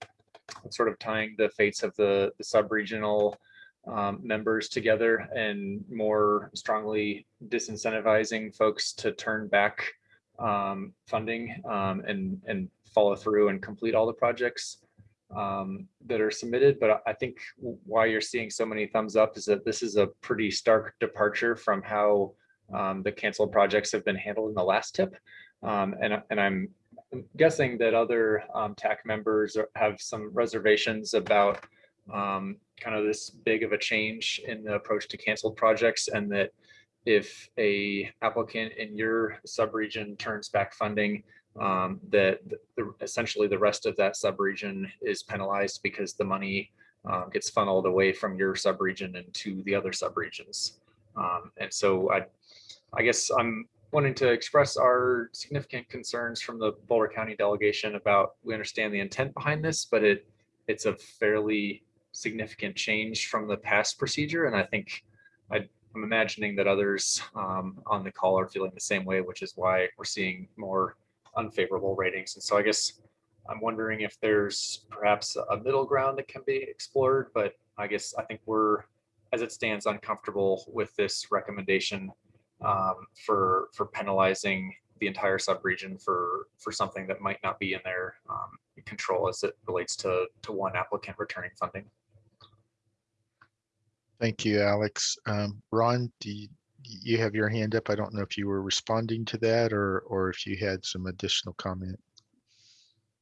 [SPEAKER 13] sort of tying the fates of the, the sub-regional um, members together and more strongly disincentivizing folks to turn back um, funding um, and and follow through and complete all the projects um, that are submitted. But I think why you're seeing so many thumbs up is that this is a pretty stark departure from how um, the canceled projects have been handled in the last TIP. Um, and, and I'm guessing that other TAC members are- have some reservations about um, kind of this big of a change in the approach to canceled projects and that if a applicant in your subregion turns back funding, um, that the, essentially the rest of that subregion is penalized because the money uh, gets funneled away from your subregion and to the other subregions. Um, and so I, I guess I'm wanting to express our significant concerns from the Boulder County delegation about, we understand the intent behind this, but it, it's a fairly significant change from the past procedure. And I think I, I'm imagining that others um, on the call are feeling the same way, which is why we're seeing more unfavorable ratings. And so I guess I'm wondering if there's perhaps a middle ground that can be explored, but I guess I think we're, as it stands, uncomfortable with this recommendation um, for for penalizing the entire subregion for for something that might not be in their um, control as it relates to to one applicant returning funding.
[SPEAKER 1] Thank you, Alex. Um, Ron, do you, you have your hand up? I don't know if you were responding to that or, or if you had some additional comment.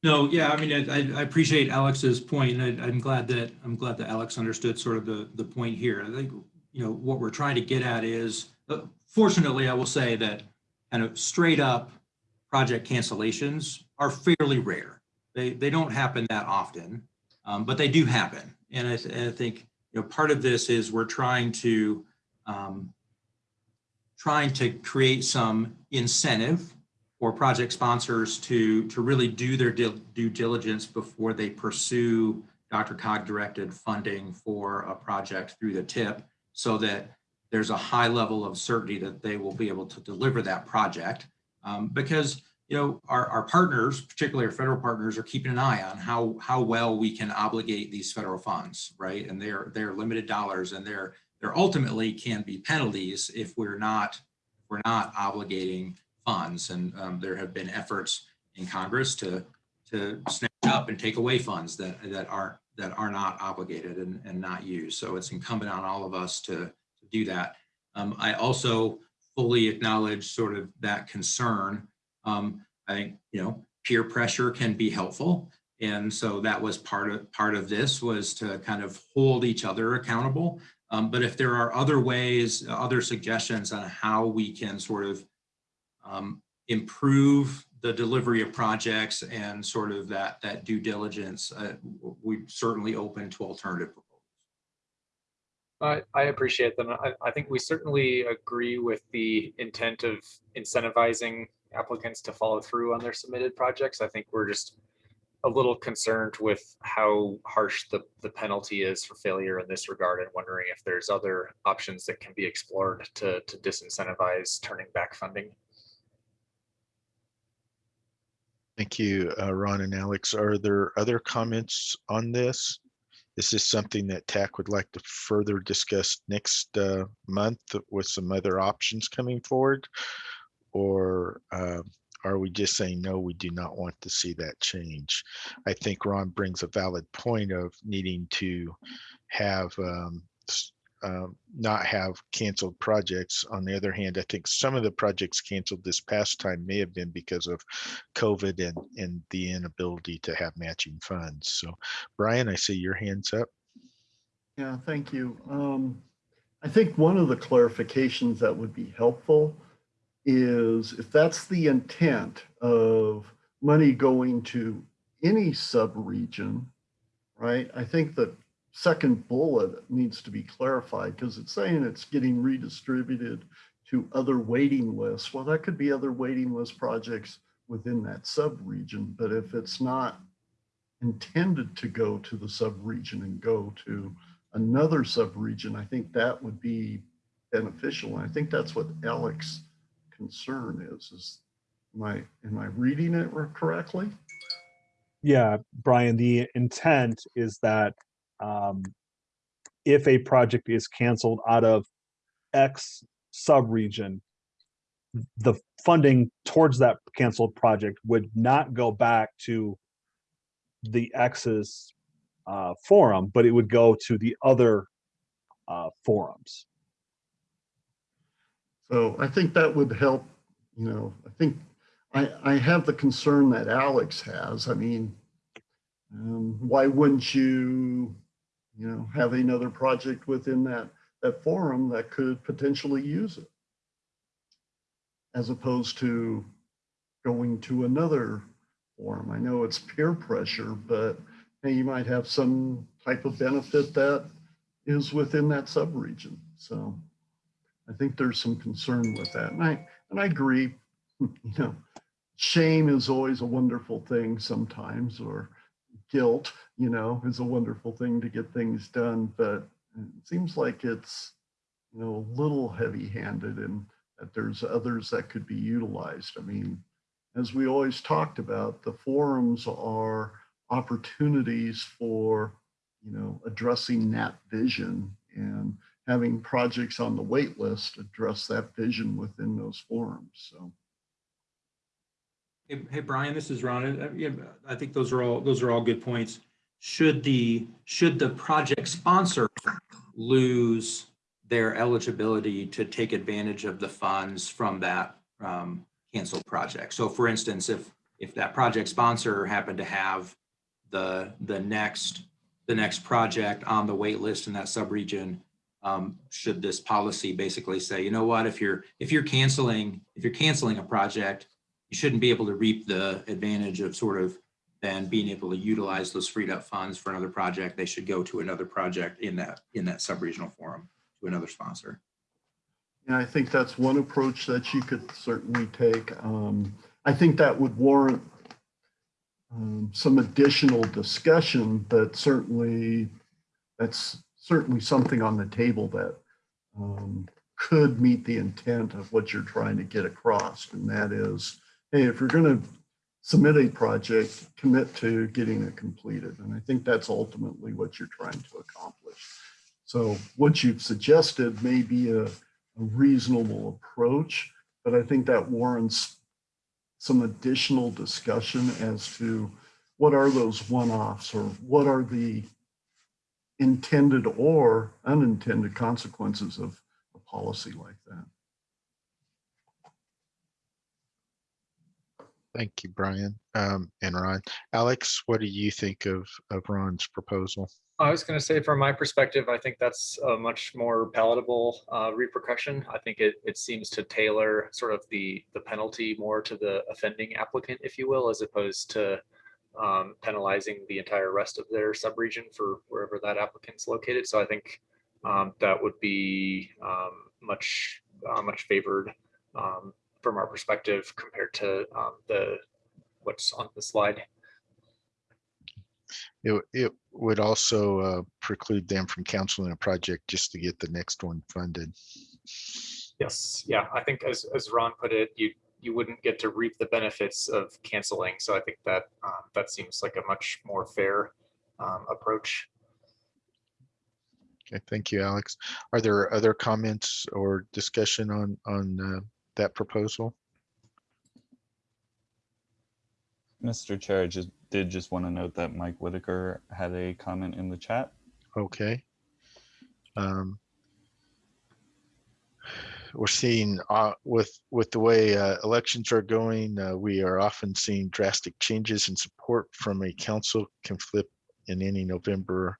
[SPEAKER 9] No, yeah, I mean, I, I appreciate Alex's point, and I, I'm glad that, I'm glad that Alex understood sort of the, the point here. I think you know, what we're trying to get at is, uh, fortunately, I will say that kind of straight up project cancellations are fairly rare. They, they don't happen that often, um, but they do happen. And I, th- and I think, you know, part of this is we're trying to, um, trying to create some incentive for project sponsors to, to really do their due diligence before they pursue DRCOG directed funding for a project through the TIP so that there's a high level of certainty that they will be able to deliver that project. Um, because, you know, our, our partners, particularly our federal partners, are keeping an eye on how, how well we can obligate these federal funds, right? And they're, they're limited dollars and there, there ultimately can be penalties if we're not, we're not obligating funds. And um, there have been efforts in Congress to, to snatch up and take away funds that, that aren't, that are not obligated and, and not used. So it's incumbent on all of us to, to do that. Um, I also fully acknowledge sort of that concern. Um, I think, you know, peer pressure can be helpful. And so that was part of part of this was to kind of hold each other accountable. Um, but if there are other ways, other suggestions on how we can sort of um, improve the delivery of projects and sort of that that due diligence, uh, we certainly open to alternative proposals.
[SPEAKER 13] I, I appreciate them. I, I think we certainly agree with the intent of incentivizing applicants to follow through on their submitted projects. I think we're just a little concerned with how harsh the, the penalty is for failure in this regard and wondering if there's other options that can be explored to, to disincentivize turning back funding.
[SPEAKER 1] Thank you, uh, Ron and Alex. Are there other comments on this? This is this something that TAC would like to further discuss next uh, month with some other options coming forward? Or uh, are we just saying, no, we do not want to see that change? I think Ron brings a valid point of needing to have um, um, not have canceled projects. On the other hand, I think some of the projects canceled this past time may have been because of COVID and, and the inability to have matching funds. So Brian, I see your hands up.
[SPEAKER 6] Yeah, thank you. Um, I think one of the clarifications that would be helpful is if that's the intent of money going to any sub-region, right? I think the second bullet needs to be clarified because it's saying it's getting redistributed to other waiting lists. Well, that could be other waiting list projects within that sub-region, but if it's not intended to go to the sub-region and go to another sub-region, I think that would be beneficial. And I think that's what Alex concern is, is am I, am I reading it correctly?
[SPEAKER 16] Yeah, Brian, the intent is that um, if a project is canceled out of X subregion, the funding towards that canceled project would not go back to the X's uh, forum, but it would go to the other uh, forums.
[SPEAKER 6] So I think that would help, you know, I think I, I have the concern that Alex has. I mean, um, why wouldn't you, you know, have another project within that, that forum that could potentially use it? As opposed to going to another forum. I know it's peer pressure, but hey, you might have some type of benefit that is within that subregion. So I think there's some concern with that. And I, and I agree, *laughs* you know, shame is always a wonderful thing sometimes, or guilt, you know, is a wonderful thing to get things done. But it seems like it's, you know, a little heavy handed and that there's others that could be utilized. I mean, as we always talked about, the forums are opportunities for, you know, addressing that vision and having projects on the wait list address that vision within those forums. So
[SPEAKER 9] Hey, hey, Brian, this is Ron. Uh, I think those are all, those are all good points. Should the, should the project sponsor lose their eligibility to take advantage of the funds from that um, canceled project? So for instance, if, if that project sponsor happened to have the, the next, the next project on the wait list in that subregion, um, should this policy basically say, you know what, if you're, if you're canceling, if you're canceling a project, you shouldn't be able to reap the advantage of sort of then being able to utilize those freed up funds for another project. They should go to another project in that, in that sub-regional forum to another sponsor.
[SPEAKER 6] And I think that's one approach that you could certainly take. Um, I think that would warrant um, some additional discussion, but certainly that's certainly something on the table that um, could meet the intent of what you're trying to get across. And that is, hey, if you're going to submit a project, commit to getting it completed. And I think that's ultimately what you're trying to accomplish. So what you've suggested may be a, a reasonable approach, but I think that warrants some additional discussion as to what are those one-offs or what are the intended or unintended consequences of a policy like that.
[SPEAKER 1] Thank you, Brian um, and Ron. Alex, what do you think of, of Ron's proposal?
[SPEAKER 13] I was going to say, from my perspective, I think that's a much more palatable uh, repercussion. I think it, it seems to tailor sort of the, the penalty more to the offending applicant, if you will, as opposed to um, penalizing the entire rest of their subregion for wherever that applicant's located. So I think um, that would be um, much, uh, much favored um, from our perspective compared to um, the what's on the slide.
[SPEAKER 1] It, it would also uh, preclude them from counseling a project just to get the next one funded.
[SPEAKER 13] Yes, yeah, I think as, as Ron put it, you, you wouldn't get to reap the benefits of canceling. So I think that, um, that seems like a much more fair um, approach.
[SPEAKER 1] Okay, thank you, Alex. Are there other comments or discussion on, on uh, that proposal?
[SPEAKER 17] Mr. Chair, I just did just want to note that Mike Whitaker had a comment in the chat.
[SPEAKER 1] Okay. Um, we're seeing uh, with with the way uh, elections are going, uh, we are often seeing drastic changes in support from a council can flip in any November.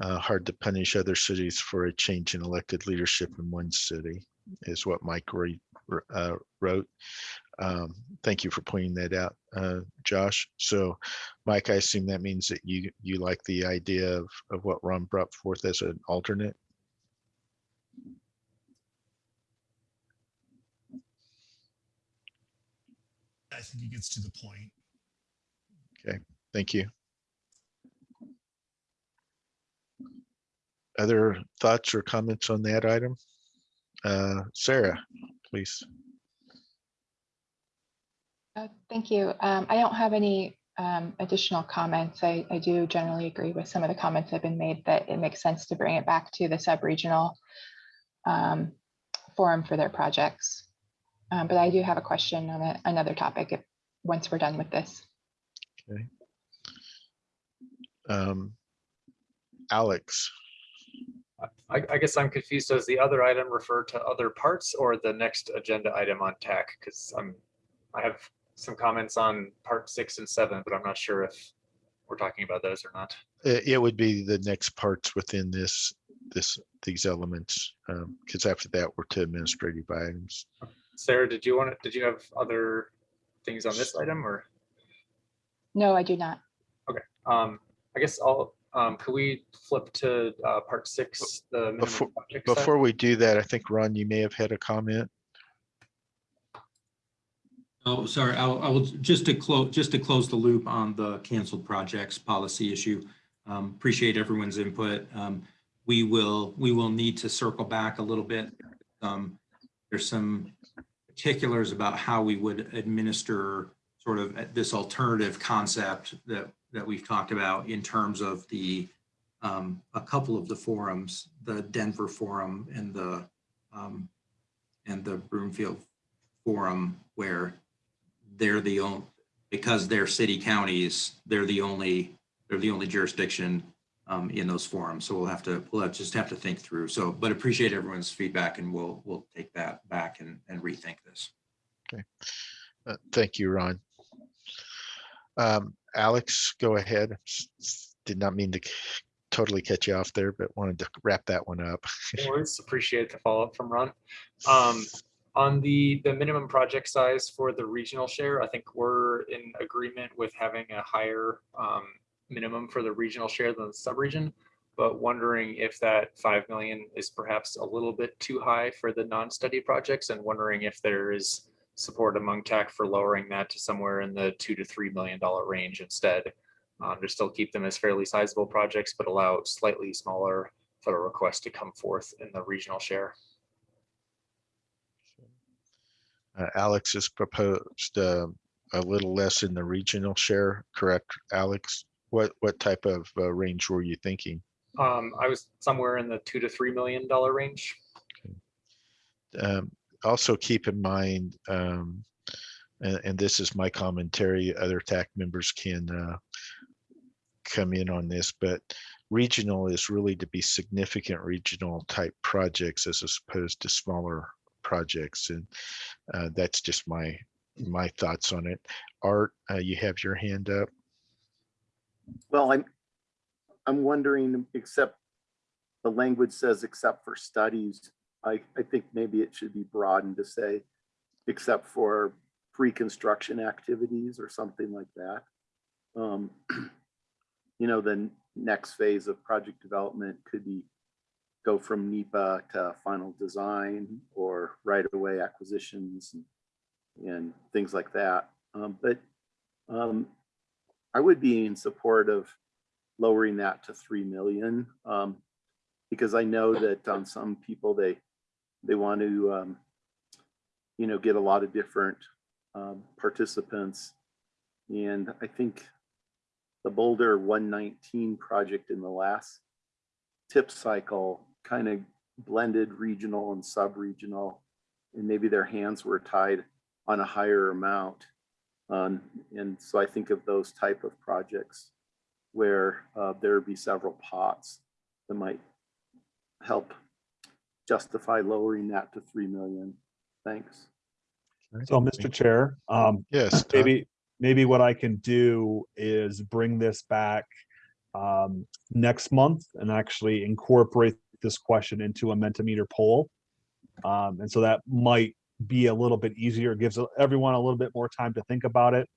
[SPEAKER 1] Uh, hard to punish other cities for a change in elected leadership in one city, is what Mike uh, wrote. Um, thank you for pointing that out, uh, Josh. So, Mike, I assume that means that you you like the idea of of what Ron brought forth as an alternate.
[SPEAKER 18] I think he gets to the point.
[SPEAKER 1] Okay, thank you. Other thoughts or comments on that item? Uh, Sarah, please.
[SPEAKER 19] Uh, Thank you. Um, I don't have any um, additional comments. I, I do generally agree with some of the comments that have been made that it makes sense to bring it back to the sub-regional um, forum for their projects. Um, But I do have a question on a- another topic if, once we're done with this.
[SPEAKER 1] Okay. Um, Alex,
[SPEAKER 13] I, I guess I'm confused. Does the other item refer to other parts or the next agenda item on TAC? Because I'm, I have some comments on part six and seven, but I'm not sure if we're talking about those or not.
[SPEAKER 1] it, it would be the next parts within this, this, these elements, because after that, we're to administrative items.
[SPEAKER 13] Sarah, did you want to, did you have other things on this item or?
[SPEAKER 19] No, I do not.
[SPEAKER 13] Okay, um, I guess I'll, um, could we flip to, uh, part six, the
[SPEAKER 1] Before, before we do that, I think Ron, you may have had a comment.
[SPEAKER 9] Oh, sorry, I will, I will, just to close, just to close the loop on the canceled projects policy issue. Um, appreciate everyone's input. Um, we will, we will need to circle back a little bit. Um, there's some particulars about how we would administer sort of this alternative concept that, that we've talked about in terms of the, um, a couple of the forums, the Denver forum and the, um, and the Broomfield forum where they're the only, because they're city counties, they're the only, they're the only jurisdiction um, in those forums. So we'll have to, we'll have- just have to think through. So, but appreciate everyone's feedback and we'll, we'll take that back and, and rethink this.
[SPEAKER 1] Okay. Uh, Thank you, Ron. Um, Alex, go ahead. S- s- Did not mean to, totally cut you off there, but wanted to wrap that one up.
[SPEAKER 13] No worries. *laughs* Appreciate the follow-up from Ron. Um, on the, the minimum project size for the regional share, I think we're in agreement with having a higher um, minimum for the regional share than the sub-region. But wondering if that 5 million is perhaps a little bit too high for the non-study projects and wondering if there is support among TAC for lowering that to somewhere in the two to $3 million range instead. Um, to still keep them as fairly sizable projects, but allow slightly smaller federal requests to come forth in the regional share.
[SPEAKER 1] Uh, Alex has proposed uh, a little less in the regional share, correct, Alex? What, what type of uh, range were you thinking?
[SPEAKER 13] Um, I was somewhere in the two to three million dollar range.
[SPEAKER 1] Um, Also keep in mind, um, and, and this is my commentary, other TAC members can uh, come in on this, but regional is really to be significant regional type projects as opposed to smaller projects. And uh, that's just my, my thoughts on it. Art, uh, you have your hand up.
[SPEAKER 2] Well, I'm, I'm wondering, except the language says except for studies, I, I think maybe it should be broadened to say, except for pre-construction activities or something like that. Um, *clears throat* you know, the next phase of project development could be go from NEPA to final design or right-of-way acquisitions and, and things like that. Um, but um, I would be in support of lowering that to 3 million. Um, because I know that on some people, they, they want to, um, you know, get a lot of different um, participants. And I think the Boulder 119 project in the last TIP cycle kind of blended regional and sub-regional, and maybe their hands were tied on a higher amount. Um, and so I think of those type of projects where uh, there be several pots that might help justify lowering that to 3 million. Thanks.
[SPEAKER 16] So, Mr. Chair, um,
[SPEAKER 1] Yes, Todd.
[SPEAKER 16] maybe, maybe what I can do is bring this back um, next month and actually incorporate this question into a Mentimeter poll. Um, and so that might be a little bit easier, It gives everyone a little bit more time to think about it.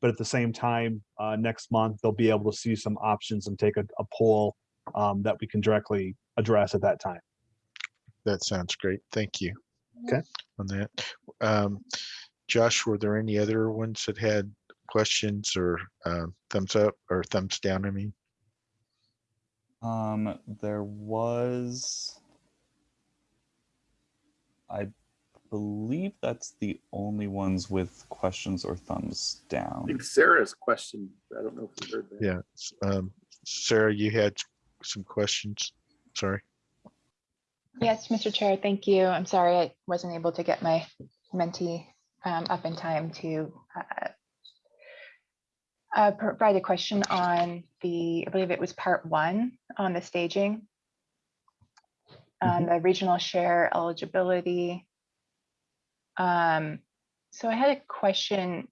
[SPEAKER 16] But at the same time, uh, next month, they'll be able to see some options and take a, a poll um, that we can directly address at that time.
[SPEAKER 1] That sounds great. Thank you.
[SPEAKER 16] Okay.
[SPEAKER 1] On that. Um, Josh, were there any other ones that had questions or uh, thumbs up or thumbs down, I mean?
[SPEAKER 17] Um, there was, I believe that's the only ones with questions or thumbs down.
[SPEAKER 2] I think Sarah's question, I don't know if you heard that.
[SPEAKER 1] Yeah. um, Sarah, you had some questions? Sorry.
[SPEAKER 19] Yes, Mr. Chair, thank you. I'm sorry I wasn't able to get my Menti um, up in time to uh, uh, provide a question on the, I believe it was part one on the staging. On the regional share eligibility. Um, So I had a question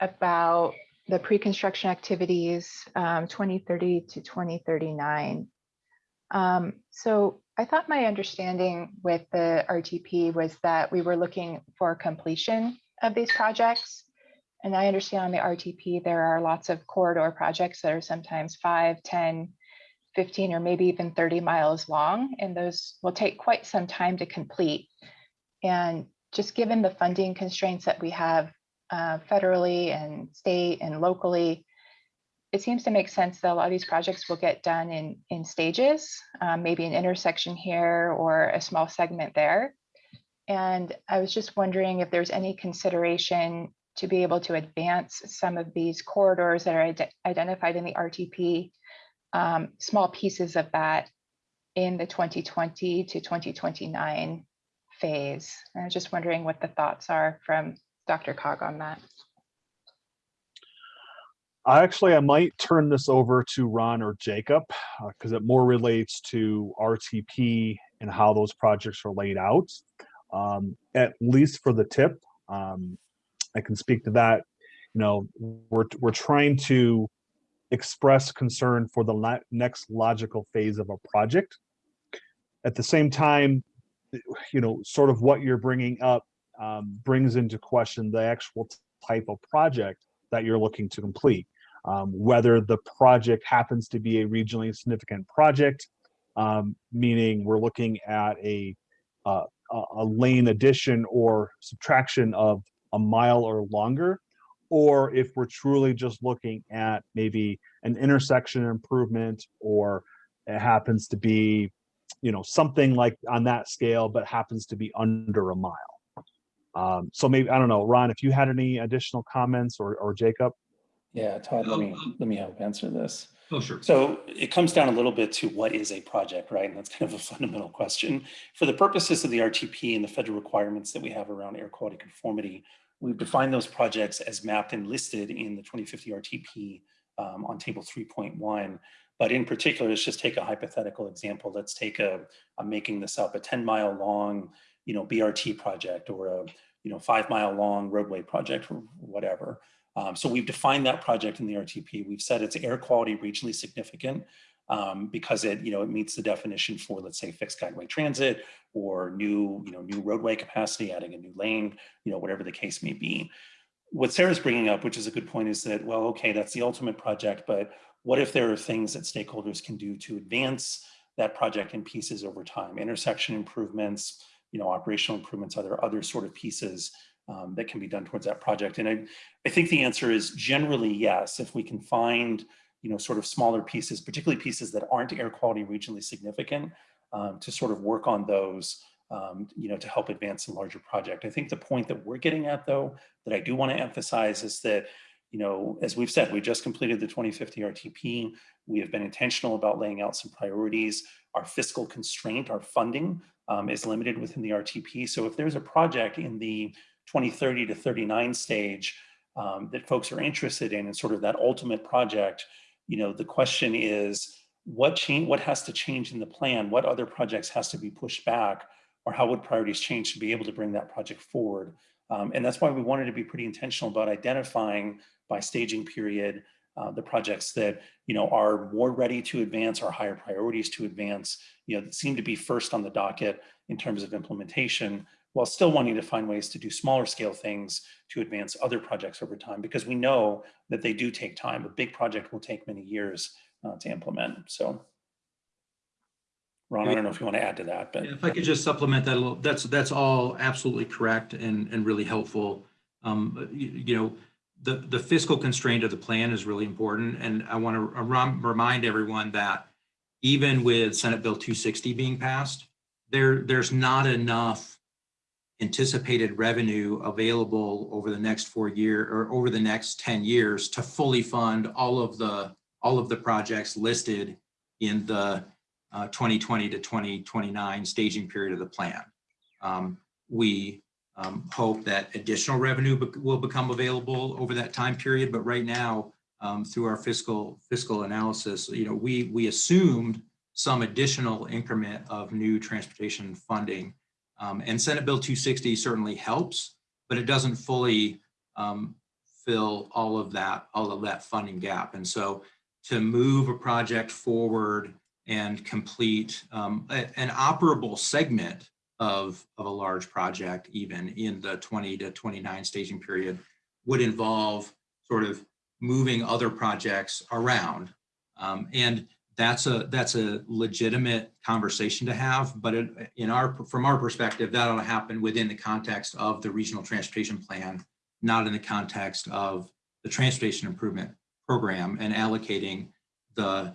[SPEAKER 19] about the pre-construction activities, um, 2030 to 2039. Um, so I thought my understanding with the RTP was that we were looking for completion of these projects. And I understand on the RTP, there are lots of corridor projects that are sometimes 5, 10, 15, or maybe even 30 miles long, and those will take quite some time to complete. And just given the funding constraints that we have uh, federally and state and locally, it seems to make sense that a lot of these projects will get done in, in stages, um, maybe an intersection here or a small segment there. And I was just wondering if there's any consideration to be able to advance some of these corridors that are ide- identified in the RTP, um, small pieces of that in the 2020 to 2029 phase. I was just wondering what the thoughts are from DRCOG on that.
[SPEAKER 16] I actually, I might turn this over to Ron or Jacob because it more relates to RTP and how those projects are laid out. Um, at least for the TIP, um, I can speak to that. You know, we're we're trying to express concern for the next logical phase of a project. At the same time, you know, sort of what you're bringing up um, brings into question the actual type of project that you're looking to complete. Um, whether the project happens to be a regionally significant project, um, meaning we're looking at a, uh, a a lane addition or subtraction of a mile or longer, or if we're truly just looking at maybe an intersection improvement or it happens to be, you know, something like on that scale, but happens to be under a mile. Um, so maybe, I don't know, Ron, if you had any additional comments or, or Jacob?
[SPEAKER 11] Yeah, Todd, let me, let me help answer this.
[SPEAKER 9] Oh, sure.
[SPEAKER 11] So it comes down a little bit to what is a project, right? And that's kind of a *laughs* fundamental question. For the purposes of the RTP and the federal requirements that we have around air quality conformity, we've defined those projects as mapped and listed in the 2050 RTP um, on table 3.1. But in particular, let's just take a hypothetical example. Let's take a, I'm making this up, a 10 mile long, you know, BRT project or a, you know, five mile long roadway project or whatever. Um, so we've defined that project in the RTP. We've said it's air quality regionally significant um, because it, you know, it meets the definition for, let's say, fixed guideway transit or new, you know, new roadway capacity, adding a new lane, you know, whatever the case may be. What Sarah's bringing up, which is a good point, is that, well, okay, that's the ultimate project, but what if there are things that stakeholders can do to advance that project in pieces over time, intersection improvements, you know, operational improvements, other other sort of pieces um, that can be done towards that project. And I, I think the answer is generally yes, if we can find, you know, sort of smaller pieces, particularly pieces that aren't air quality regionally significant, um, to sort of work on those, um, you know, to help advance a larger project. I think the point that we're getting at though, that I do want to emphasize is that, you know, as we've said, we just completed the 2050 RTP. We have been intentional about laying out some priorities. Our fiscal constraint, our funding um, is limited within the RTP. So if there's a project in the 2030 to 39 stage um, that folks are interested in and sort of that ultimate project, you know, the question is what change, what has to change in the plan? What other projects has to be pushed back or how would priorities change to be able to bring that project forward? Um, and that's why we wanted to be pretty intentional about identifying by staging period uh, the projects that you know are more ready to advance, are higher priorities to advance, you know, that seem to be first on the docket in terms of implementation, while still wanting to find ways to do smaller scale things to advance other projects over time, because we know that they do take time. A big project will take many years uh, to implement. So, Ron, I don't know if you want to add to that, but
[SPEAKER 9] If I could just supplement that a little, that's, that's all absolutely correct and, and really helpful. Um, you, you know, the, the fiscal constraint of the plan is really important. And I want to remind everyone that even with Senate Bill 260 being passed, there, there's not enough anticipated revenue available over the next four year or over the next 10 years to fully fund all of the all of the projects listed in the uh, 2020 to 2029 staging period of the plan. Um, we um, hope that additional revenue be will become available over that time period, but right now, um, through our fiscal fiscal analysis, you know, we we assumed some additional increment of new transportation funding um, and Senate Bill 260 certainly helps, but it doesn't fully um, fill all of that, all of that funding gap. And so to move a project forward and complete um, a, an operable segment of, of a large project, even in the 20 to 29 staging period, would involve sort of moving other projects around. Um, and that's a that's a legitimate conversation to have but it, in our from our perspective that ought to happen within the context of the regional transportation plan not in the context of the transportation improvement program and allocating the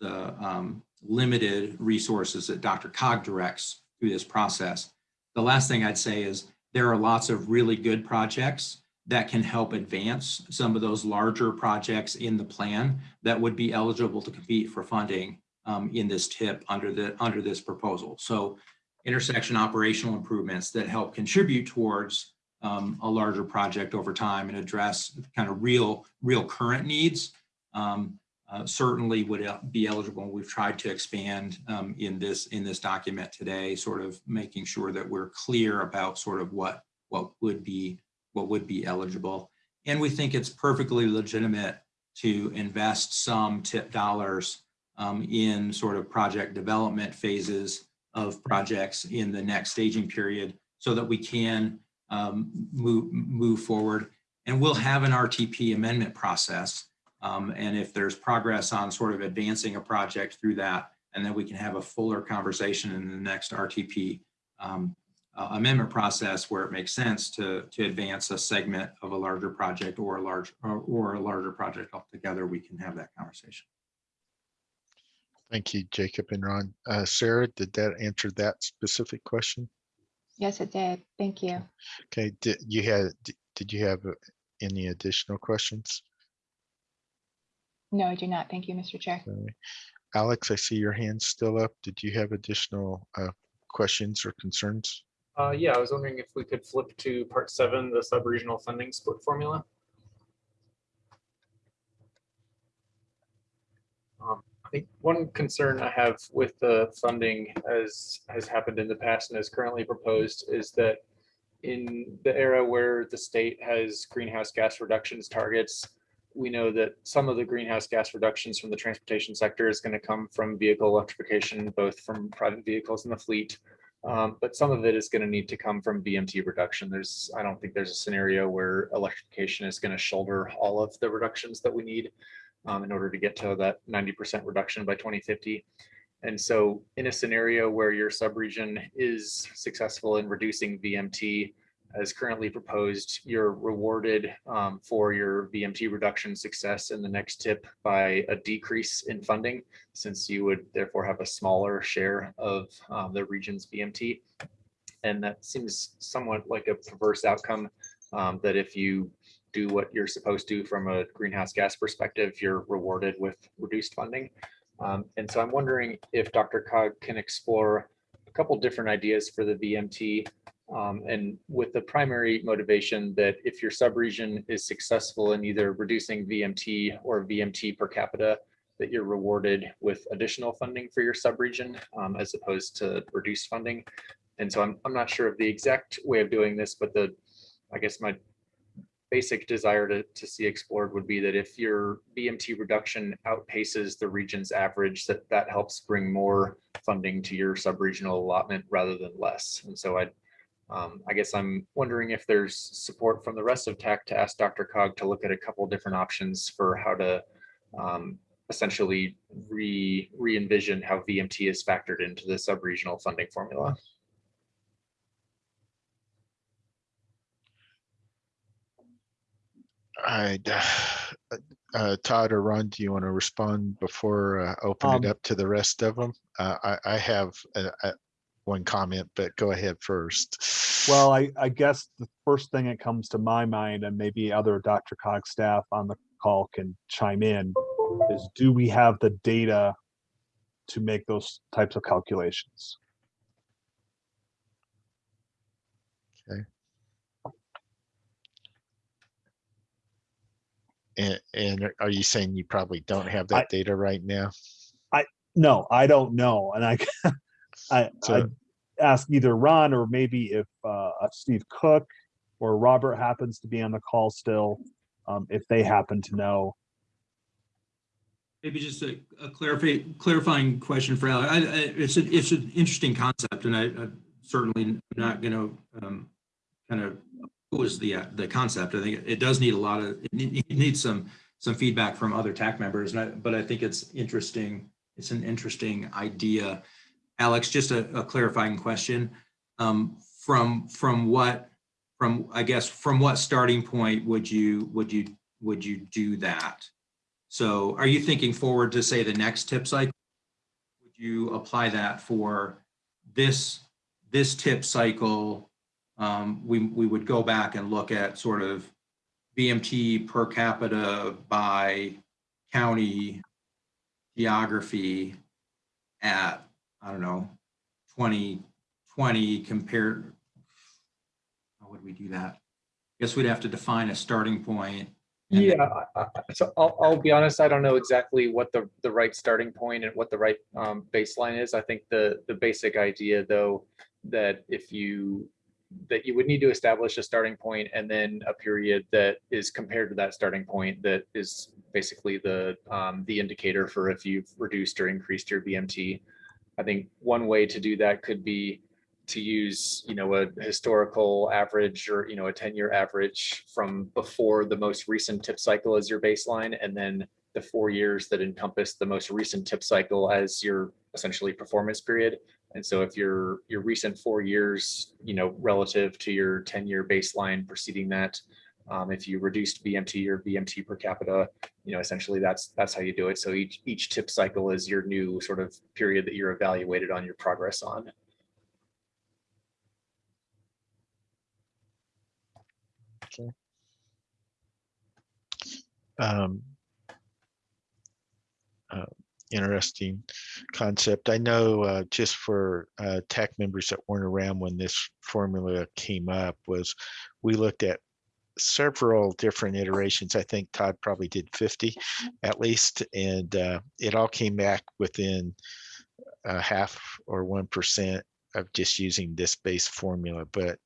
[SPEAKER 9] the um, limited resources that DRCOG directs through this process the last thing i'd say is there are lots of really good projects that can help advance some of those larger projects in the plan that would be eligible to compete for funding um, in this TIP under the under this proposal. So intersection operational improvements that help contribute towards um, a larger project over time and address kind of real real current needs um, uh, certainly would be eligible. We've tried to expand um, in this in this document today, sort of making sure that we're clear about sort of what what would be what would be eligible. And we think it's perfectly legitimate to invest some TIP dollars um, in sort of project development phases of projects in the next staging period so that we can um, move, move forward. And we'll have an RTP amendment process. Um, and if there's progress on sort of advancing a project through that, and then we can have a fuller conversation in the next RTP um, uh, amendment process where it makes sense to, to advance a segment of a larger project or a large or, or a larger project altogether, we can have that conversation.
[SPEAKER 1] Thank you, Jacob and Ron. Uh, Sarah, did that answer that specific question?
[SPEAKER 19] Yes, it did. Thank you.
[SPEAKER 1] Okay, did you had, did you have uh, any additional questions?
[SPEAKER 19] No, I do not. Thank you, Mr. Chair.
[SPEAKER 1] Sorry. Alex, I see your hand still up. Did you have additional uh, questions or concerns?
[SPEAKER 13] Uh, yeah, I was wondering if we could flip to part seven, the sub-regional funding split formula. Um, I think one concern I have with the funding as has happened in the past and is currently proposed is that in the era where the state has greenhouse gas reductions targets, we know that some of the greenhouse gas reductions from the transportation sector is going to come from vehicle electrification, both from private vehicles in the fleet, um, but some of it is going to need to come from VMT reduction. There's, I don't think there's a scenario where electrification is going to shoulder all of the reductions that we need um, in order to get to that 90% reduction by 2050. And so in a scenario where your subregion is successful in reducing VMT as currently proposed, you're rewarded um, for your VMT reduction success in the next TIP by a decrease in funding, since you would therefore have a smaller share of um, the region's VMT. And that seems somewhat like a perverse outcome um, that if you do what you're supposed to from a greenhouse gas perspective, you're rewarded with reduced funding. Um, and so I'm wondering if DRCOG can explore a couple different ideas for the VMT um, and with the primary motivation that if your subregion is successful in either reducing VMT or VMT per capita, that you're rewarded with additional funding for your subregion um, as opposed to reduced funding. And so I'm, I'm not sure of the exact way of doing this, but the, I guess my basic desire to, to see explored would be that if your VMT reduction outpaces the region's average, that that helps bring more funding to your subregional allotment rather than less. And so I, um, I guess I'm wondering if there's support from the rest of TAC to ask DRCOG to look at a couple different options for how to um, essentially re re-envision how VMT is factored into the subregional funding formula.
[SPEAKER 1] I, *sighs* uh, Todd or Ron, do you want to respond before uh, open
[SPEAKER 16] Um,
[SPEAKER 1] it up to the rest of them? Uh, I, I have uh, uh, one comment, but go ahead first.
[SPEAKER 16] Well, I, I guess the first thing that comes to my mind, and maybe other DRCOG staff on the call can chime in, is do we have the data to make those types of calculations?
[SPEAKER 1] Okay. And, and are you saying you probably don't have that data right now?
[SPEAKER 16] I, no, I don't know. And I, *laughs* I,
[SPEAKER 1] So-
[SPEAKER 16] I ask either Ron or maybe if uh, uh, Steve Cook or Robert happens to be on the call still, um, if they happen to know.
[SPEAKER 9] Maybe just a, a clarify, clarifying question for Alex. I, I, it's an, it's an interesting concept and I, I certainly not going to, um, kind of oppose the, uh, the concept. I think it does need a lot of, it need- it needs some, some feedback from other TAC members. And I, but I think it's interesting. It's an interesting idea. Alex, just a, a clarifying question. Um, from, from what, from, I guess, from what starting point would you, would you, would you do that? So are you thinking forward to say the next TIP cycle? Would you apply that for this, this TIP cycle? Um, we, we would go back and look at sort of VMT per capita by county geography at, I don't know, 2020 compared. How would we do that? I guess we'd have to define a starting point. and
[SPEAKER 13] Yeah, so I'll, I'll be honest, I don't know exactly what the, the right starting point and what the right um, baseline is. I think the, the basic idea though, that if you, that you would need to establish a starting point and then a period that is compared to that starting point that is basically the, um, the indicator for if you've reduced or increased your VMT. I think one way to do that could be to use, you know, a historical average or, you know, a 10-year average from before the most recent TIP cycle as your baseline, and then the four years that encompass the most recent TIP cycle as your essentially performance period. And so if your, your recent four years, you know, relative to your 10-year baseline preceding that, um, if you reduced VMT or VMT per capita, you know, essentially that's, that's how you do it. So each, each TIP cycle is your new sort of period that you're evaluated on your progress on.
[SPEAKER 1] Okay. Um, uh, interesting concept. I know uh, just for uh, TAC members that weren't around when this formula came up was we looked at several different iterations. I think Todd probably did 50 at least, and uh, it all came back within a half or 1% of just using this base formula. But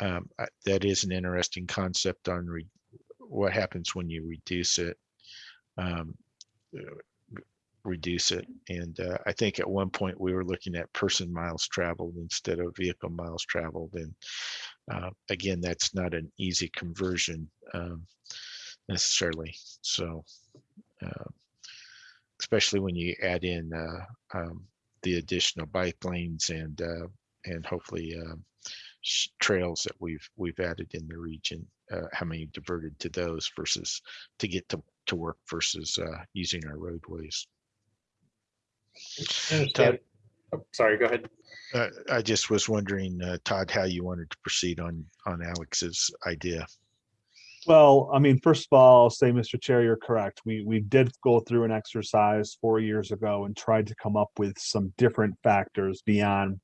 [SPEAKER 1] um, I- that is an interesting concept on re- what happens when you reduce it. Um, uh, reduce it. And uh, I think at one point we were looking at person miles traveled instead of vehicle miles traveled. And uh, again, that's not an easy conversion um, necessarily. So, uh, especially when you add in uh, um, the additional bike lanes and uh, and hopefully um, trails that we've we've added in the region, uh, how many diverted to those versus to get to to work versus uh, using our roadways. Todd,
[SPEAKER 13] Oh, Sorry, go ahead.
[SPEAKER 1] Uh, I just was wondering, uh, Todd, how you wanted to proceed on, on Alex's idea.
[SPEAKER 16] Well, I mean, first of all, I'll say, Mr. Chair, you're correct. We, we did go through an exercise four years ago and tried to come up with some different factors beyond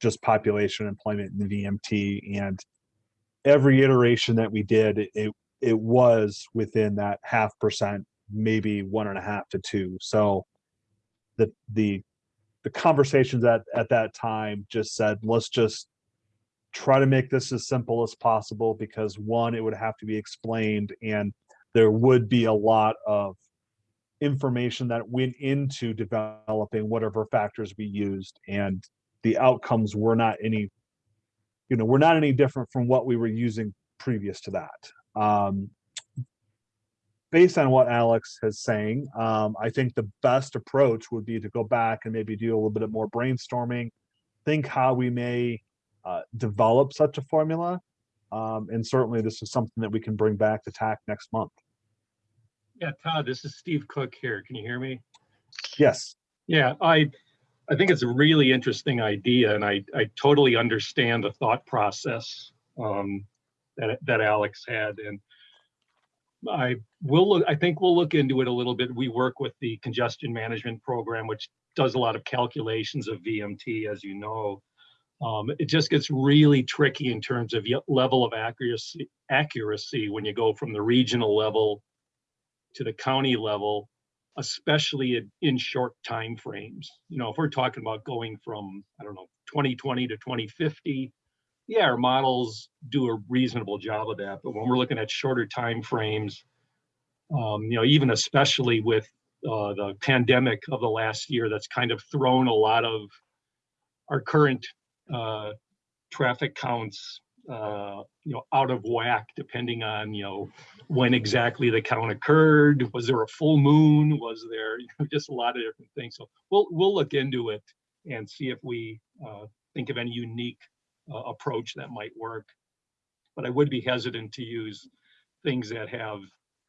[SPEAKER 16] just population employment in the VMT. And every iteration that we did, it- it, it was within that half percent, maybe one and a half to two. So the, the, the conversations at, at that time just said, let's just try to make this as simple as possible because one, it would have to be explained and there would be a lot of information that went into developing whatever factors we used and the outcomes were not any, you know, we're not any different from what we were using previous to that. Um, based on what Alex has saying, um, I think the best approach would be to go back and maybe do a little bit of more brainstorming, think how we may uh, develop such a formula. Um, and certainly this is something that we can bring back to TAC next month.
[SPEAKER 20] Yeah, Todd, this is Steve Cook here. Can you hear me?
[SPEAKER 16] Yes.
[SPEAKER 20] Yeah, I, I think it's a really interesting idea and I, I totally understand the thought process um, that, that Alex had. And I will look, I think we'll look into it a little bit. We work with the congestion management program, which does a lot of calculations of VMT, as you know. Um, it just gets really tricky in terms of level of accuracy, accuracy when you go from the regional level to the county level, especially in, in short time frames. You know, if we're talking about going from, I don't know, 2020 to 2050, yeah, our models do a reasonable job of that. But when we're looking at shorter time frames, um, you know, even especially with uh, the pandemic of the last year, that's kind of thrown a lot of our current uh, traffic counts, uh, you know, out of whack, depending on, you know, when exactly the count occurred. Was there a full moon? Was there *laughs* you know, just a lot of different things? So we'll we'll look into it and see if we uh, think of any unique uh, approach that might work. But I would be hesitant to use things that have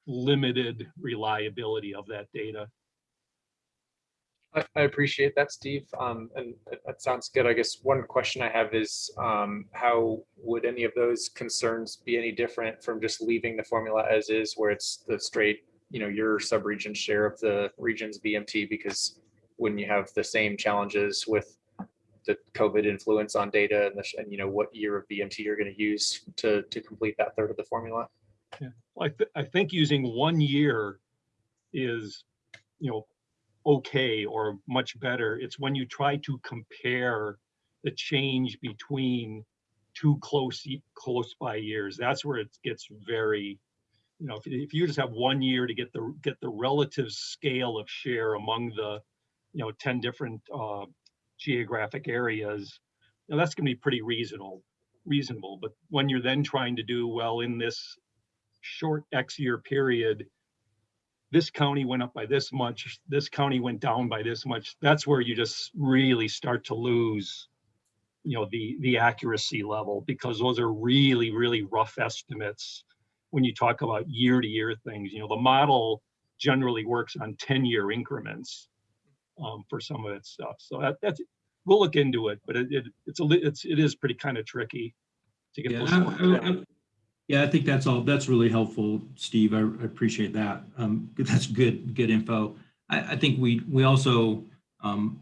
[SPEAKER 20] limited reliability of that data.
[SPEAKER 13] I, appreciate that, Steve. Um, and that- that sounds good. I guess one question I have is, um, how would any of those concerns be any different from just leaving the formula as is, where it's the straight, you know, your sub-region share of the region's VMT? Because wouldn't you have the same challenges with the COVID influence on data and the, and you know, what year of VMT you're going to use to, to complete that third of the formula?
[SPEAKER 20] Yeah, well, I, th- I think using one year is, you know, okay or much better. It's when you try to compare the change between two close, close by years. That's where it gets very, you know, if, if you just have one year to get the, get the relative scale of share among the, you know, 10 different uh, geographic areas, know, that's gonna be pretty reasonable, reasonable. But when you're then trying to do, well, in this short X year period, this county went up by this much, this county went down by this much, that's where you just really start to lose, you know, the, the accuracy level, because those are really, really rough estimates when you talk about year-to-year things. You know, the model generally works on 10-year increments um, for some of its stuff. So that, that's, we'll look into it, but it, it it's a, it's, it is pretty kind of tricky to get
[SPEAKER 9] Yeah. I- I- yeah, I think that's all, that's really helpful, Steve. I I appreciate that. Um, That's good, good info. I, I think we, we also um,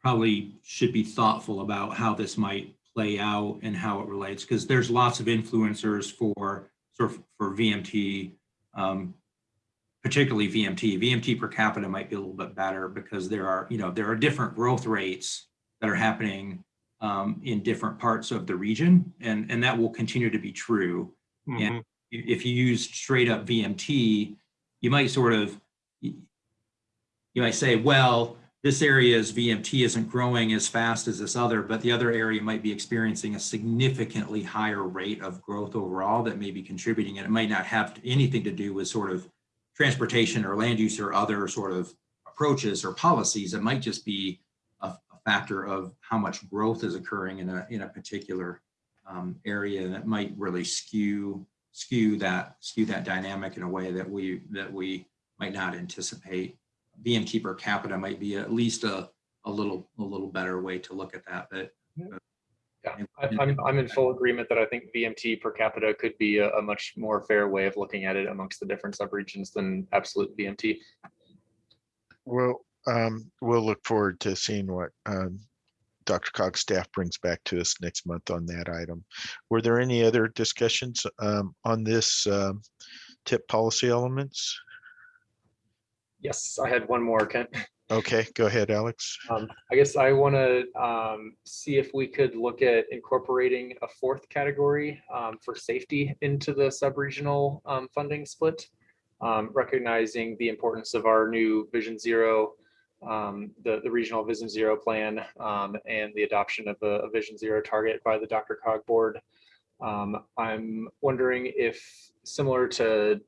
[SPEAKER 9] probably should be thoughtful about how this might play out and how it relates, because there's lots of influencers for, sort of, for VMT, um, particularly VMT. VMT per capita might be a little bit better because there are, you know, there are different growth rates that are happening um, in different parts of the region, and, and that will continue to be true.
[SPEAKER 20] Mm-hmm.
[SPEAKER 9] And if you use straight up VMT, you might sort of, you might say, well, this area's VMT isn't growing as fast as this other, but the other area might be experiencing a significantly higher rate of growth overall that may be contributing. And it might not have anything to do with sort of transportation or land use or other sort of approaches or policies. It might just be a, a factor of how much growth is occurring in a, in a particular um, area that might really skew skew that skew that dynamic in a way that we that we might not anticipate. VMT per capita might be at least a a little a little better way to look at that. But
[SPEAKER 13] Yeah, I- I'm, I'm in full agreement that I think VMT per capita could be a, a much more fair way of looking at it amongst the different subregions than absolute VMT.
[SPEAKER 1] Well, um, we'll look forward to seeing what um, DRCOG's staff brings back to us next month on that item. Were there any other discussions um, on this um, TIP policy elements?
[SPEAKER 13] Yes, I had one more, Kent. *laughs*
[SPEAKER 1] Okay, go ahead, Alex.
[SPEAKER 13] Um, I guess I want to um, see if we could look at incorporating a fourth category um, for safety into the sub-regional um, funding split, um, recognizing the importance of our new Vision Zero, um, the, the regional Vision Zero plan, and the adoption of a, a Vision Zero target by the DRCOG board. I'm wondering if similar to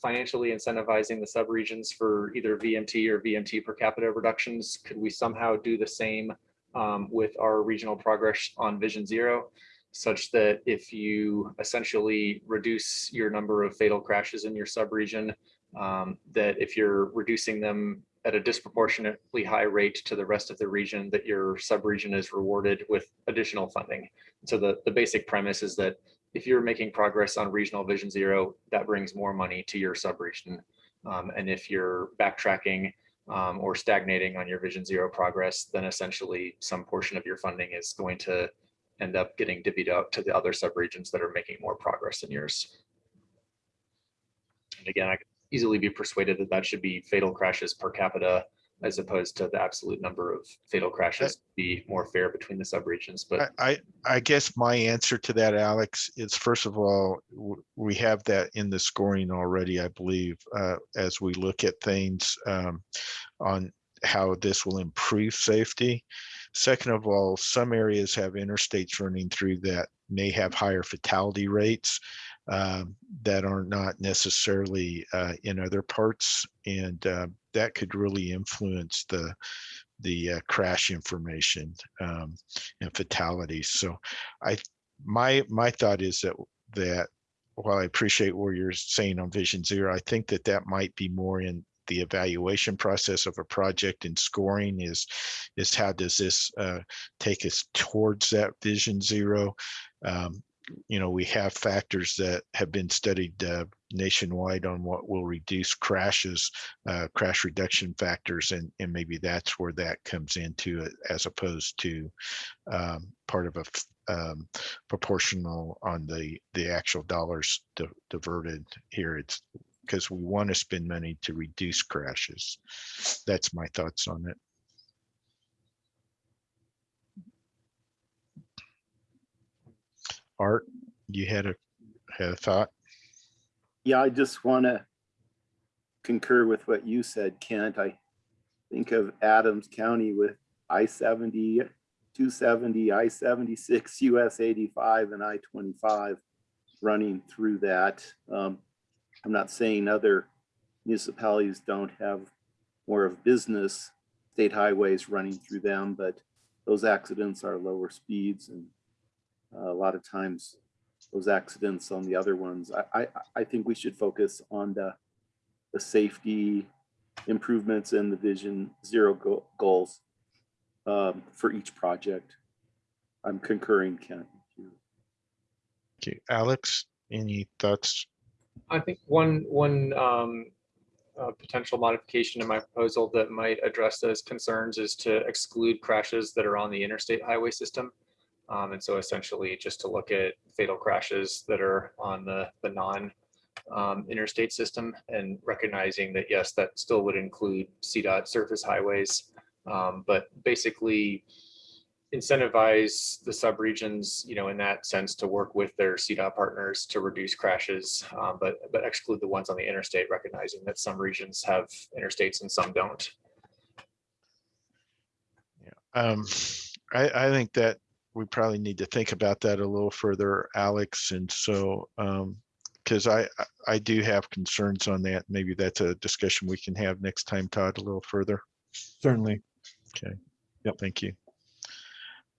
[SPEAKER 13] financially incentivizing the subregions for either VMT or VMT per capita reductions, could we somehow do the same um, with our regional progress on Vision Zero? Such that if you essentially reduce your number of fatal crashes in your subregion, um, that if you're reducing them at a disproportionately high rate to the rest of the region, that your subregion is rewarded with additional funding. So the, the basic premise is that if you're making progress on regional vision zero, that brings more money to your subregion. Um, and if you're backtracking um, or stagnating on your vision zero progress, then essentially some portion of your funding is going to end up getting divvied out to the other subregions that are making more progress than yours. And again, I could easily be persuaded that that should be fatal crashes per capita as opposed to the absolute number of fatal crashes be more fair between the subregions, but
[SPEAKER 1] I, I guess my answer to that, Alex, is first of all, we have that in the scoring already, I believe, uh, as we look at things um, on how this will improve safety. Second of all, some areas have interstates running through that may have higher fatality rates um, that are not necessarily uh, in other parts, and uh, that could really influence the the uh, crash information um, and fatalities. So, I my my thought is that that while I appreciate what you're saying on Vision Zero, I think that that might be more in the evaluation process of a project and scoring is is how does this uh, take us towards that Vision Zero. Um, you know, we have factors that have been studied uh, nationwide on what will reduce crashes, uh, crash reduction factors, and, and maybe that's where that comes into it as opposed to um, part of a um, proportional on the, the actual dollars di- diverted here. It's because we want to spend money to reduce crashes. That's my thoughts on it. Art, you had a had a thought?
[SPEAKER 2] Yeah, I just want to concur with what you said, Kent. I think of Adams County with I-70, 270, I-76, US 85, and I-25 running through that. Um, I'm not saying other municipalities don't have more of business state highways running through them, but those accidents are lower speeds and a lot of times those accidents on the other ones. I, I, I think we should focus on the, the safety improvements and the vision zero go- goals um, for each project. I'm concurring, Kent.
[SPEAKER 1] Okay, Alex, any thoughts?
[SPEAKER 13] I think one, one um, uh, potential modification in my proposal that might address those concerns is to exclude crashes that are on the interstate highway system. Um, and so essentially just to look at fatal crashes that are on the, the non um, interstate system and recognizing that, yes, that still would include CDOT surface highways. Um, but basically incentivize the subregions, you know, in that sense to work with their CDOT partners to reduce crashes, um, but, but exclude the ones on the interstate, recognizing that some regions have interstates and some don't.
[SPEAKER 1] Um, I, I think that we probably need to think about that a little further, Alex. And so, um, because I, I- I do have concerns on that. Maybe that's a discussion we can have next time, Todd, a little further.
[SPEAKER 16] Certainly.
[SPEAKER 1] Okay. Yep. Thank you.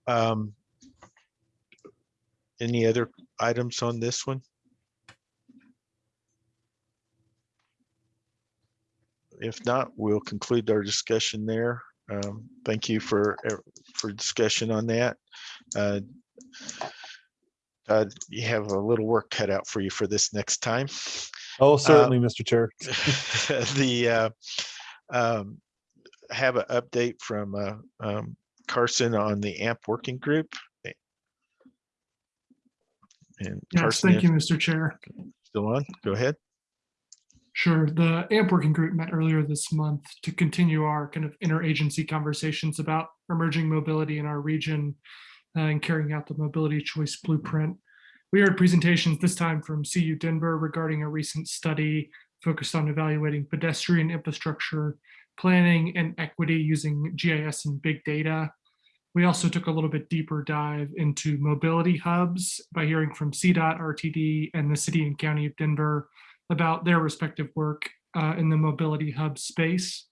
[SPEAKER 1] Um, any other items on this one? If not, we'll conclude our discussion there. Um, thank you for, uh, for discussion on that. Uh, Todd, you have a little work cut out for you for this next time.
[SPEAKER 16] Oh, certainly, Mr. Chair. *laughs*
[SPEAKER 1] The, uh, um, have an update from, uh, um, Carson on the AMP working group. And
[SPEAKER 21] Yes,
[SPEAKER 1] Carson,
[SPEAKER 21] thank you, Mr. Chair.
[SPEAKER 1] still on, go ahead.
[SPEAKER 21] Sure. The AMP working group met earlier this month to continue our kind of interagency conversations about emerging mobility in our region uh, and carrying out the mobility choice blueprint. We heard presentations this time from CU Denver regarding a recent study focused on evaluating pedestrian infrastructure planning and equity using GIS and big data. We also took a little bit deeper dive into mobility hubs by hearing from CDOT, RTD, and the city and county of Denver about their respective work uh, in the mobility hub space.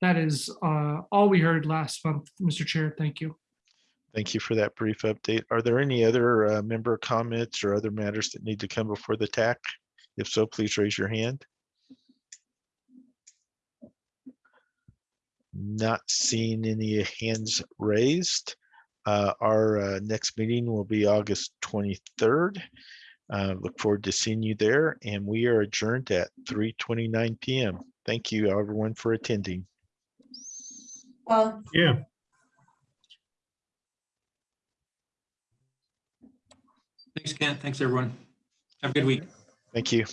[SPEAKER 21] That is uh, all we heard last month, Mr. Chair. Thank you.
[SPEAKER 1] Thank you for that brief update. Are there any other uh, member comments or other matters that need to come before the TAC? If so, please raise your hand. Not seeing any hands raised. Uh, Our uh, next meeting will be August 23rd. Uh, Look forward to seeing you there and we are adjourned at 3:29 PM. Thank you everyone for attending.
[SPEAKER 22] Well,
[SPEAKER 12] Yeah.
[SPEAKER 9] Thanks, Kent. Thanks, everyone. Have a good week.
[SPEAKER 1] Thank you.